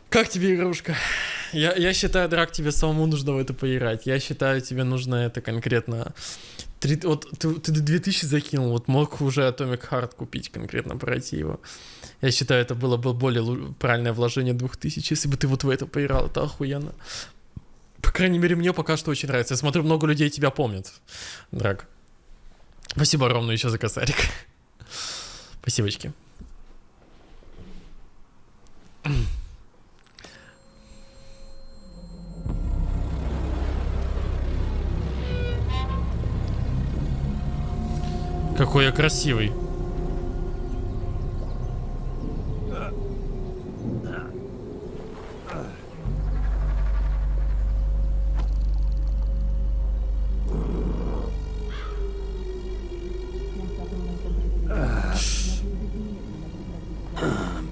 Как тебе игрушка? Я, я считаю, Драк, тебе самому нужно в это поиграть. Я считаю, тебе нужно это конкретно... Три, вот ты, ты 2000 закинул, вот мог уже Atomic Heart купить конкретно, пройти его. Я считаю, это было бы более правильное вложение 2000, если бы ты вот в это поиграл, это охуенно. По крайней мере, мне пока что очень нравится. Я смотрю, много людей тебя помнят, Драк. Спасибо огромное еще за косарик. Спасибочки. Какой я красивый.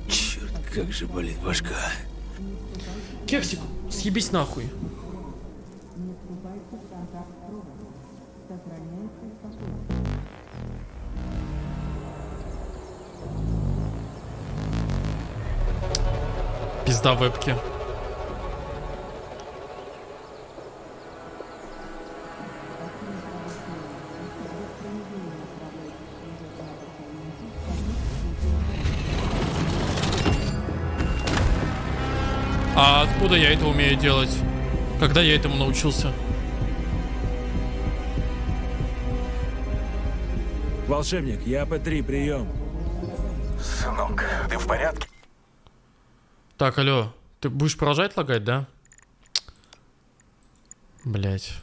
Черт, как же болит башка. Кексик, съебись нахуй. Пизда вебки. Откуда я это умею делать? Когда я этому научился? Волшебник, я П3, прием. Сынок, ты в порядке? Так, алло, ты будешь продолжать лагать, да? Блять.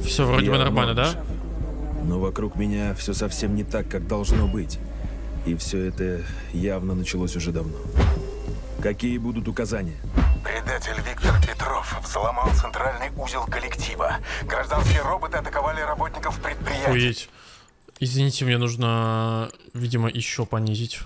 Все вроде бы Я нормально, да? Но вокруг меня все совсем не так, как должно быть. И все это явно началось уже давно. Какие будут указания? Предатель Виктор Петров взломал центральный узел коллектива. Гражданские роботы атаковали работников предприятия. Охуеть. Извините, мне нужно, видимо, еще понизить.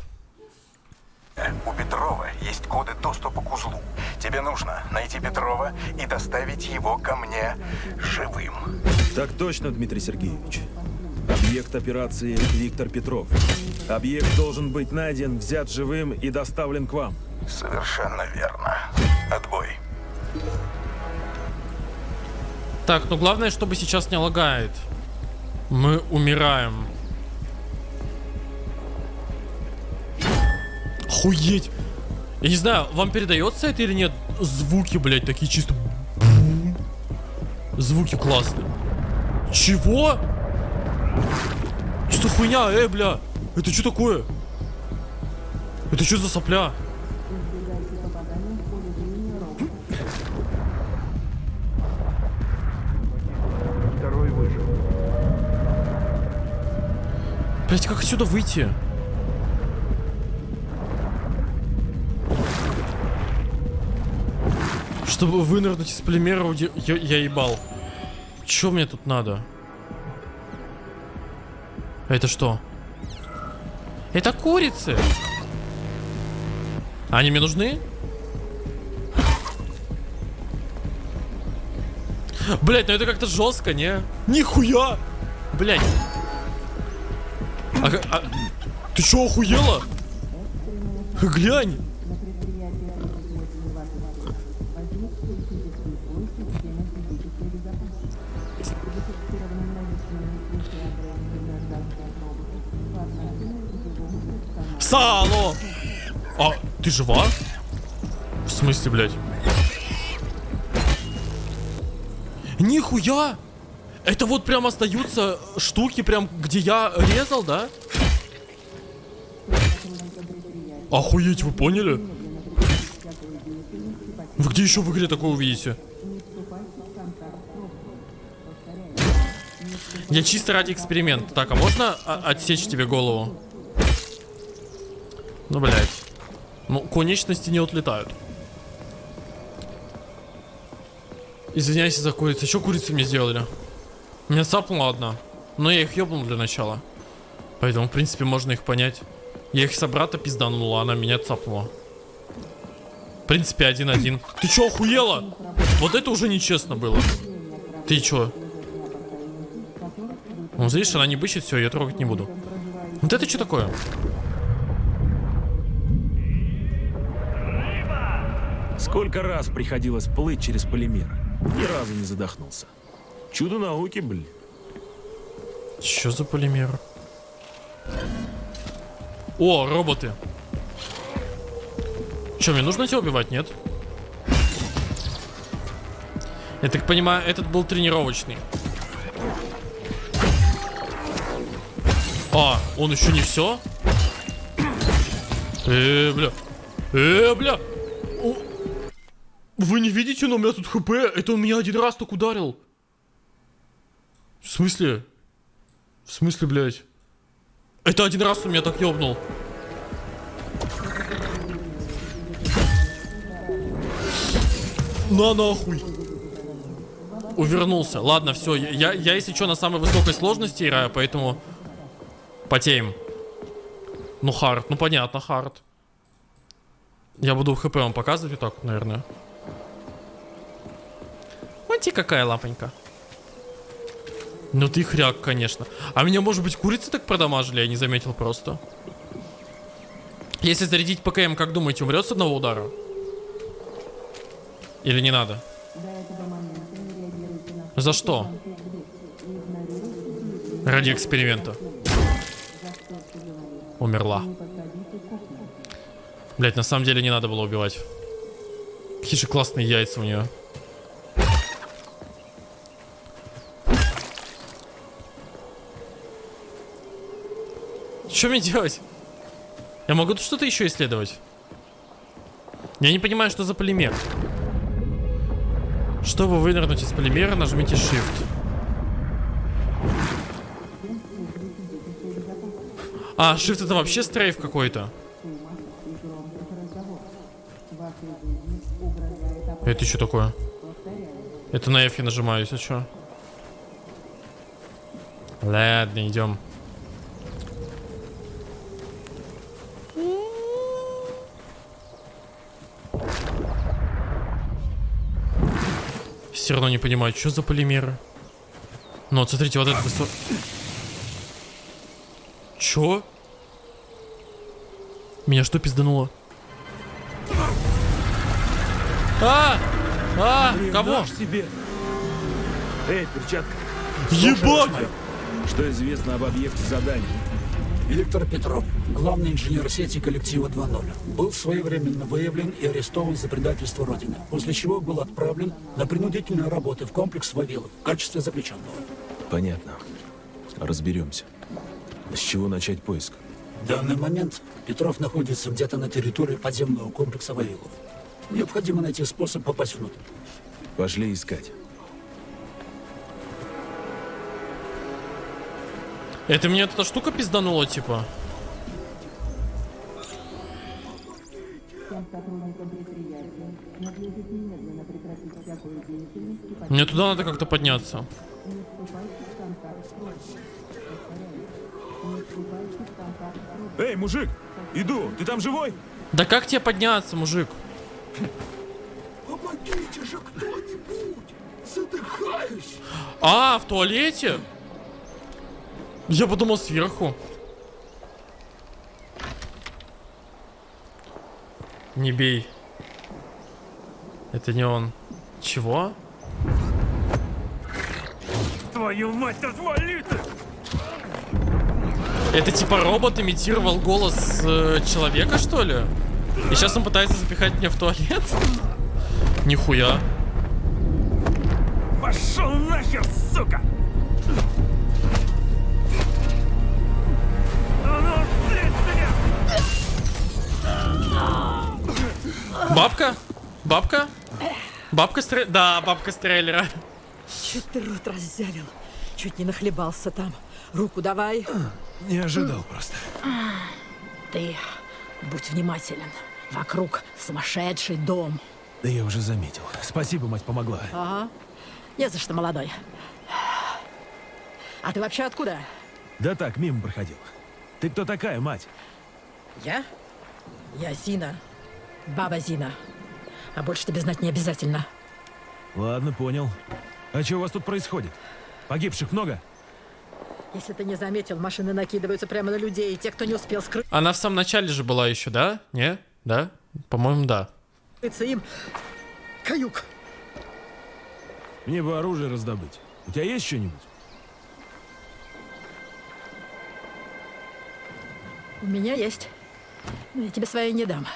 У Петрова есть коды доступа к узлу. Тебе нужно найти Петрова и доставить его ко мне живым. Так точно, Дмитрий Сергеевич. Объект операции Виктор Петров. Объект должен быть найден, взят живым и доставлен к вам. Совершенно верно. Отбой. Так, ну главное, чтобы сейчас не лагает. Мы умираем. Охуеть! Я не знаю, вам передается это или нет? Звуки, блядь, такие чисто... Звуки классные. Чего? Что за хуйня, эй, бля? Это что такое? Это что за сопля? Второй выжил. Блять, как отсюда выйти? Чтобы вынырнуть из полимера, я, я ебал. Чё мне тут надо? Это что? Это курицы. Они мне нужны? Блять, ну это как-то жестко, не? Нихуя! Блять. А, а, ты чё, охуела? Глянь. Сало! А, ты жива? В смысле, блядь? Нихуя! Это вот прям остаются штуки, прям где я резал, да? Охуеть, вы поняли? Вы где еще в игре такое увидите? Я чисто ради эксперимента. Так, а можно отсечь тебе голову? Ну, блядь. Ну, конечности не отлетают. Извиняюсь за курицу. Что курицы мне сделали? Меня цапнула одна. Но я их ебнул для начала. Поэтому, в принципе, можно их понять. Я их собрата пизданула, она меня цапнула. В принципе, один-один. Ты чё, охуела? Вот это уже нечестно было. Ты чё? Ну, видишь, она не бычит, все, я трогать не буду. Вот это что такое? Сколько раз приходилось плыть через полимер. Ни разу не задохнулся. Чудо науки, блин. Что за полимер? О, роботы. Че, мне нужно тебя убивать, нет? Я так понимаю, этот был тренировочный. А, он еще не все? Э, бля. Э, бля. Вы не видите, но у меня тут хп. Это он меня один раз так ударил. В смысле? В смысле, блядь? Это один раз он меня так ёбнул. На нахуй. Увернулся. Ладно, все. Я, я, если что, на самой высокой сложности играю, поэтому потеем. Ну, хард. Ну, понятно, хард. Я буду хп вам показывать вот так, наверное. Смотрите, какая лапонька. Ну ты хряк, конечно. А меня, может быть, курицы так продамажили, я не заметил просто. Если зарядить ПКМ, как думаете, умрет с одного удара? Или не надо? За что? Ради эксперимента. Умерла. Блять, на самом деле не надо было убивать. Какие же классные яйца у нее. Что мне делать? Я могу тут что-то еще исследовать? Я не понимаю, что за полимер. Чтобы вынырнуть из полимера, нажмите Shift. А, Shift это вообще стрейф какой-то. Это что такое? Это на F я нажимаю, если что. Ладно, идем. Все равно не понимаю, что за полимеры. Ну вот смотрите, вот это... Чё? Меня что пиздануло? А! А! Блин, Кого? тебе. Эй, перчатка. Ебать! Что известно об объекте задания? Виктор Петров, главный инженер сети коллектива 2.0, был своевременно выявлен и арестован за предательство Родины, после чего был отправлен на принудительные работы в комплекс Вавилов в качестве заключенного. Понятно. Разберемся. С чего начать поиск? В данный момент Петров находится где-то на территории подземного комплекса Вавилов. Необходимо найти способ попасть внутрь. Пошли искать. Это мне эта штука пизданула, типа? Мне туда надо как-то подняться. Эй, мужик, иду, ты там живой? Да как тебе подняться, мужик? Помогите же кто-нибудь! Задыхаюсь! А, в туалете? Я подумал сверху. Не бей. Это не он. Чего? Твою мать, отвали ты! Это типа робот имитировал голос э, человека, что ли? И сейчас он пытается запихать меня в туалет? Нихуя. Бабка? Бабка? Бабка стре... Да, бабка с трейлера. Чуть ты рот раззявил. Чуть не нахлебался там. Руку давай. Не ожидал просто. Ты будь внимателен. Вокруг сумасшедший дом. Да я уже заметил. Спасибо, мать помогла. Ага. Не за что, молодой. А ты вообще откуда? Да так, мимо проходил. Ты кто такая, мать? Я? Я Зина. Баба Зина. А больше тебе знать не обязательно. Ладно, понял. А что у вас тут происходит? Погибших много? Если ты не заметил, машины накидываются прямо на людей, и те, кто не успел скрыться Она в самом начале же была еще, да? Не? Да? По-моему, да. им, каюк. Мне бы оружие раздобыть. У тебя есть что-нибудь? У меня есть. Но я тебе свои не дам.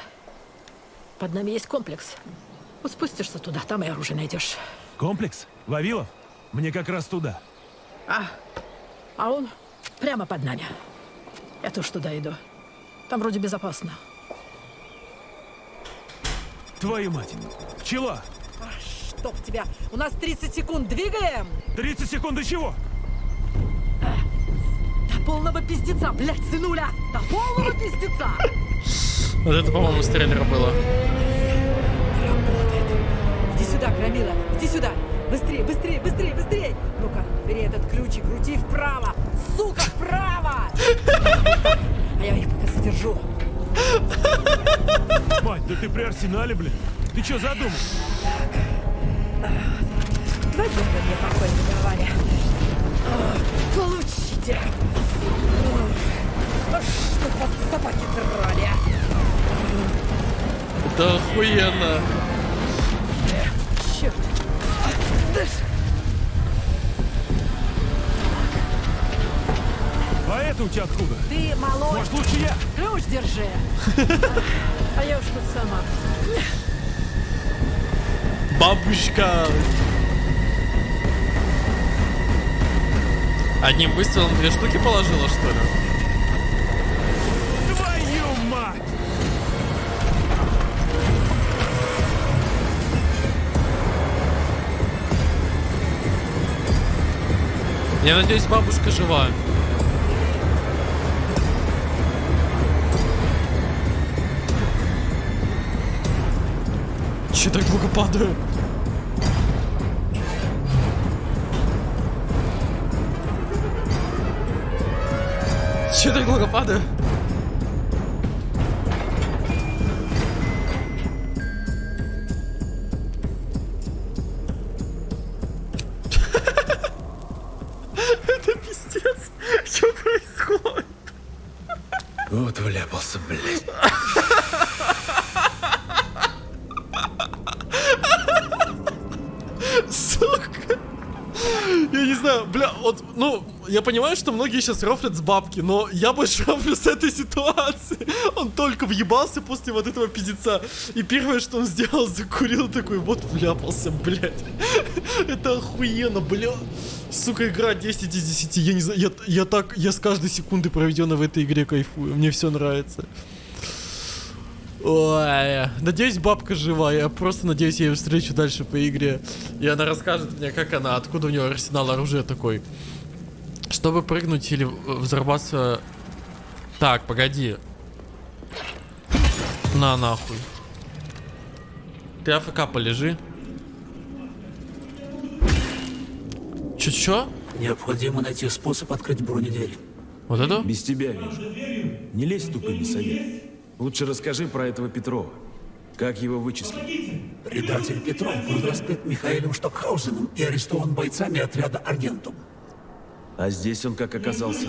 Под нами есть комплекс. Вот спустишься туда, там и оружие найдешь. Комплекс? Вавилов? Мне как раз туда. А, а он прямо под нами. Я тоже туда иду. Там вроде безопасно. Твою мать! Пчела! Чтоб тебя! У нас 30 секунд, двигаем! 30 секунд до чего? До полного пиздеца, блядь, сынуля! До полного пиздеца! Вот это, по-моему, с трейлера было. Иди сюда, Громила, иди сюда! Быстрее, быстрее, быстрее, быстрее! Ну-ка, бери этот ключ и крути вправо! Сука, вправо! А я их пока задержу. Мать, да ты при арсенале, блин. Ты что задумал? Два дня мне покой не давали. Получите! Что вас собаки драли, а? Это охуенно. Черт! Да А это у тебя откуда? Ты молодой. Может, лучше я? Ключ держи. А я уж тут сама. Бабушка. Одним выстрелом две штуки положила, что ли? Я надеюсь, бабушка жива. Че так долго падаю? Че так долго падаю? Я понимаю, что многие сейчас рофлят с бабки, но я больше рофлю с этой ситуации. Он только въебался после вот этого пиздеца. И первое, что он сделал, закурил такой, вот вляпался, блядь. Это охуенно, бля. Сука, игра 10 из 10. Я не знаю, я, я так, я с каждой секунды проведенной в этой игре кайфую. Мне все нравится. Ой, надеюсь, бабка жива. Я просто надеюсь, я ее встречу дальше по игре. И она расскажет мне, как она, откуда у нее арсенал оружия такой. Чтобы прыгнуть или взорваться... Так, погоди. На, нахуй. Ты АФК полежи. Чё-чё? Необходимо найти способ открыть бронедверь. Вот это? Без тебя вижу. Не лезь в тупыми совет. Лучше расскажи про этого Петрова. Как его вычислили? Предатель Петров был раскрыт Михаилом Штокхаузеном и арестован бойцами отряда Аргентум. А здесь он как оказался?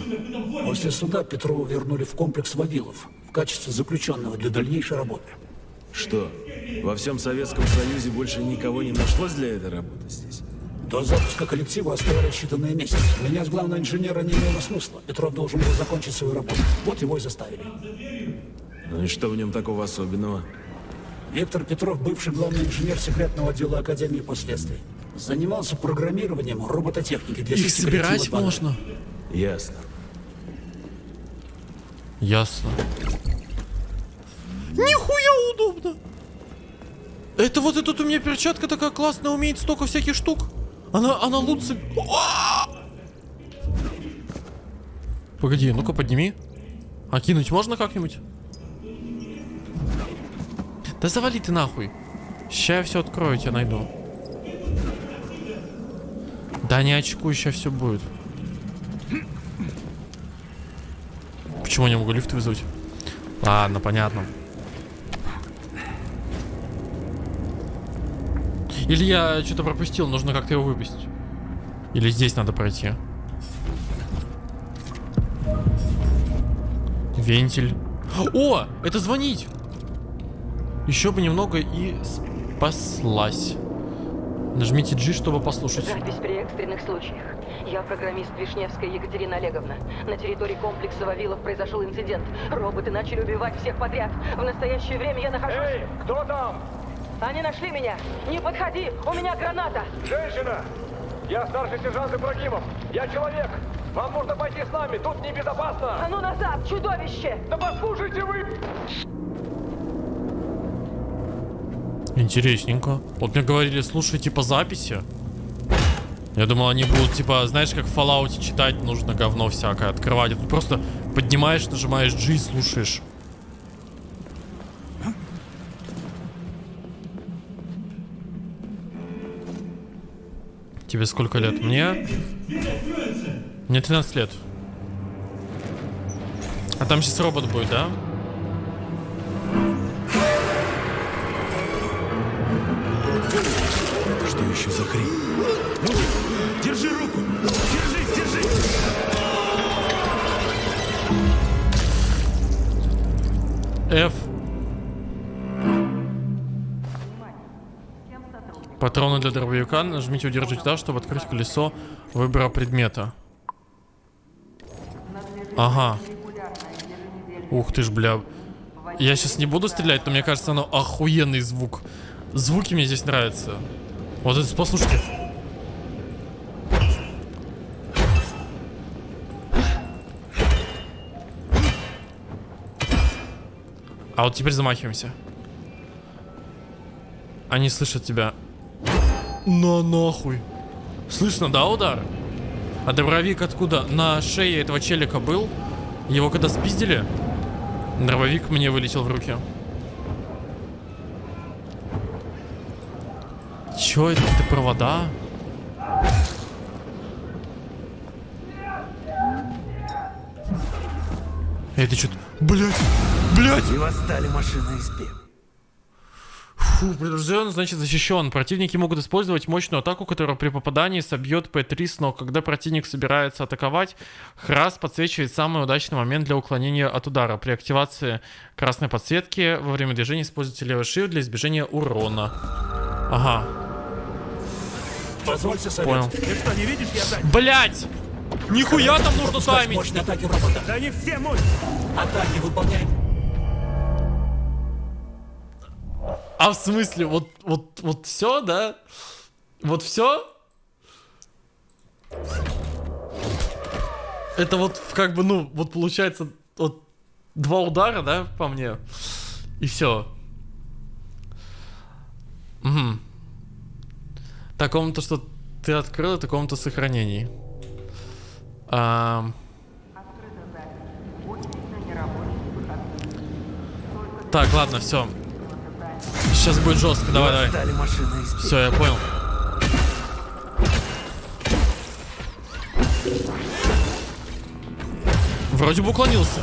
После суда Петрова вернули в комплекс Вавилов в качестве заключенного для дальнейшей работы. Что, во всем Советском Союзе больше никого не нашлось для этой работы здесь? До запуска коллектива оставались считанные месяцы. Меня с главного инженера не имело смысла. Петров должен был закончить свою работу. Вот его и заставили. Ну и что в нем такого особенного? Виктор Петров, бывший главный инженер секретного отдела Академии последствий. Занимался программированием робототехники для Их собирать можно. Ясно. Ясно. Нихуя удобно. Это вот эта у меня перчатка такая классная, умеет столько всяких штук. Она, она лучше... Погоди, ну-ка подними. А кинуть можно как-нибудь? Да завали ты нахуй. Ща я все открою, тебя найду. Да не очкуй, сейчас все будет. Почему не могу лифт вызвать? Ладно, понятно. Или я что-то пропустил, нужно как-то его выпустить. Или здесь надо пройти. Вентиль. О, это звонить. Еще бы немного и спаслась. Нажмите G, чтобы послушать. Запись при экстренных случаях. Я программист Вишневская Екатерина Олеговна. На территории комплекса Вавилов произошел инцидент. Роботы начали убивать всех подряд. В настоящее время я нахожусь... Эй, кто там? Они нашли меня! Не подходи! У меня граната! Женщина! Я старший сержант Ибрагимов. Я человек. Вам нужно пойти с нами. Тут небезопасно. А ну назад, чудовище! Да послушайте вы! Интересненько. Вот мне говорили, слушай, типа записи. Я думал, они будут, типа, знаешь, как в Fallout читать нужно говно всякое, открывать. Тут просто поднимаешь, нажимаешь G и слушаешь. Тебе сколько лет? Мне? Мне 13 лет. А там сейчас робот будет, да? Что для дробовика. Нажмите удержать да, чтобы открыть колесо выбора предмета. Ага. Ух ты ж, бля. Я сейчас не буду стрелять, но мне кажется, оно охуенный звук. Звуки мне здесь нравятся. Вот это, послушайте. А вот теперь замахиваемся. Они слышат тебя. На нахуй. Слышно, да, удар? А дробовик откуда? На шее этого челика был. Его когда спиздили, дробовик мне вылетел в руки. Чё это? Какие-то провода? Это что-то... Блять! Блять! И восстали машины из пеп. Фу, предупрежден, значит защищен. Противники могут использовать мощную атаку, которая при попадании собьет П-3 с ног. Когда противник собирается атаковать, Храс подсвечивает самый удачный момент для уклонения от удара. При активации красной подсветки во время движения используйте левый shift для избежания урона. Ага, Позвольте совет. Понял. Ты что, не видишь, я сзади? Блять! Нихуя там нужно таймить! Да не все мощь! Атаки выполняй. А в смысле, вот, вот, вот все, да? Вот все? Это вот как бы, ну, вот получается, вот два удара, да, по мне. И все. Угу. Такому-то, что ты открыл, такому-то сохранений. Ам. Так, ладно, все. Сейчас будет жестко, давай, давай. Все, я понял. Вроде бы уклонился.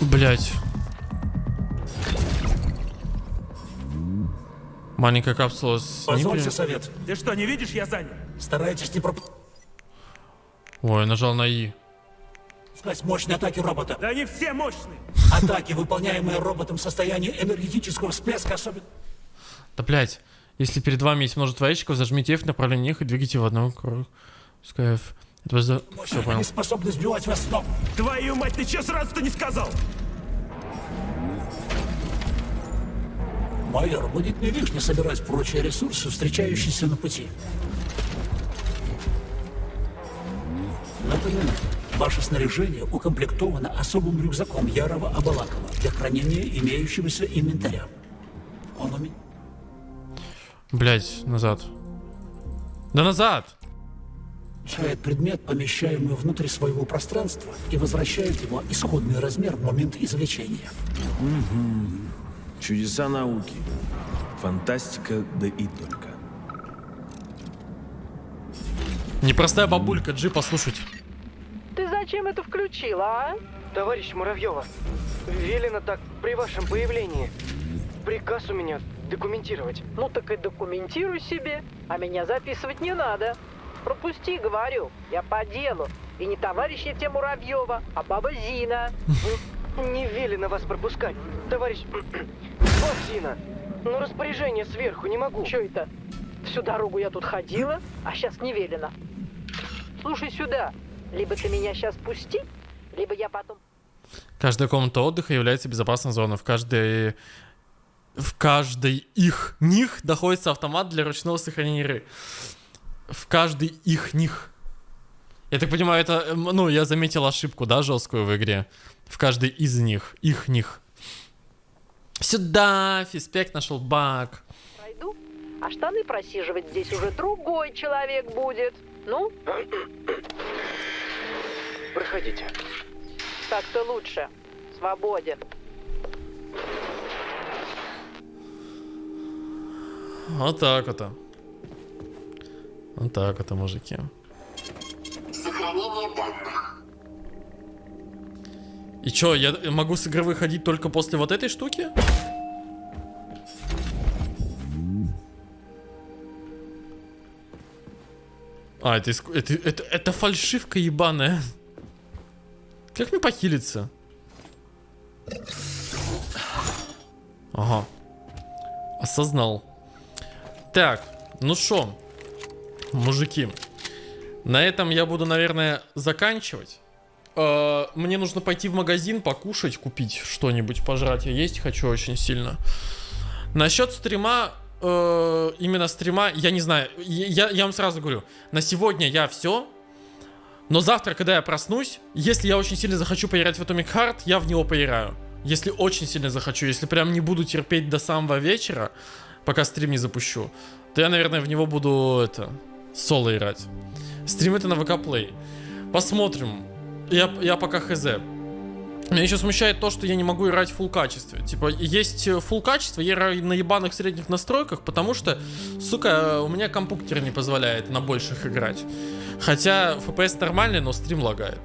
Блять. Маленькая капсула с Позвольте совет. Ты что, не видишь, я занят? Старайтесь не проп... Ой, нажал на И. Сказать мощные атаки робота. Да они все мощные. Атаки, выполняемые роботом в состоянии энергетического всплеска, особенно... Да блять. Если перед вами есть множество ящиков, зажмите F в направлении их и двигайте в одном кругу. Пускай F. Это за... Все, понял. Они способны сбивать вас с ног. Твою мать, ты че сразу-то не сказал? Майор, будет не лишне собирать прочие ресурсы, встречающиеся на пути. Напоминаю, ваше снаряжение укомплектовано особым рюкзаком Ярова Абалакова для хранения имеющегося инвентаря. Он у меня... Блять, назад. Да назад! Получает предмет, помещаемый внутрь своего пространства, и возвращает его исходный размер в момент извлечения. Мгм. Чудеса науки. Фантастика, да и только. Непростая бабулька, Джи, послушать. Зачем это включила, а? Товарищ Муравьева, велено так при вашем появлении. Приказ у меня документировать. Ну так и документируй себе, а меня записывать не надо. Пропусти, говорю, я по делу. И не товарищ Евтем Муравьева, а баба Зина. Не велено вас пропускать, товарищ... Баб Зина, но распоряжение сверху не могу. Че это? Всю дорогу я тут ходила, а сейчас не велено. Слушай сюда, либо ты меня сейчас пусти, либо я потом... Каждая комната отдыха является безопасной зоной. В каждой... В каждой их них находится автомат для ручного сохранения игры. В каждой их них. Я так понимаю, это, ну, я заметил ошибку, да, жесткую в игре. В каждой из них, их них. Сюда, фиспект нашел баг. Пройду, а штаны просиживать здесь уже другой человек будет. Ну, Проходите. так-то лучше. Свободен. Вот так вот. Вот так вот, мужики. Сохранение данных. И чё, я могу с игры выходить только после вот этой штуки? А, это, это, это, это фальшивка ебаная. Как мне похилиться? Ага. Осознал. Так, ну шо, мужики. На этом я буду, наверное, заканчивать. Э, Мне нужно пойти в магазин, покушать, купить что-нибудь, пожрать. Я есть хочу очень сильно. Насчет стрима, э, именно стрима, я не знаю. Я, я вам сразу говорю, на сегодня я все. Но завтра, когда я проснусь, если я очень сильно захочу поиграть в Atomic Heart, я в него поиграю. Если очень сильно захочу, если прям не буду терпеть до самого вечера, пока стрим не запущу, то я, наверное, в него буду это соло играть. Стрим это на ВК Play. Посмотрим. Я, я пока хз. Меня еще смущает то, что я не могу играть в full качестве. Типа, есть full качество, я играю на ебаных средних настройках, потому что, сука, у меня компьютер не позволяет на больших играть. Хотя FPS нормальный, но стрим лагает.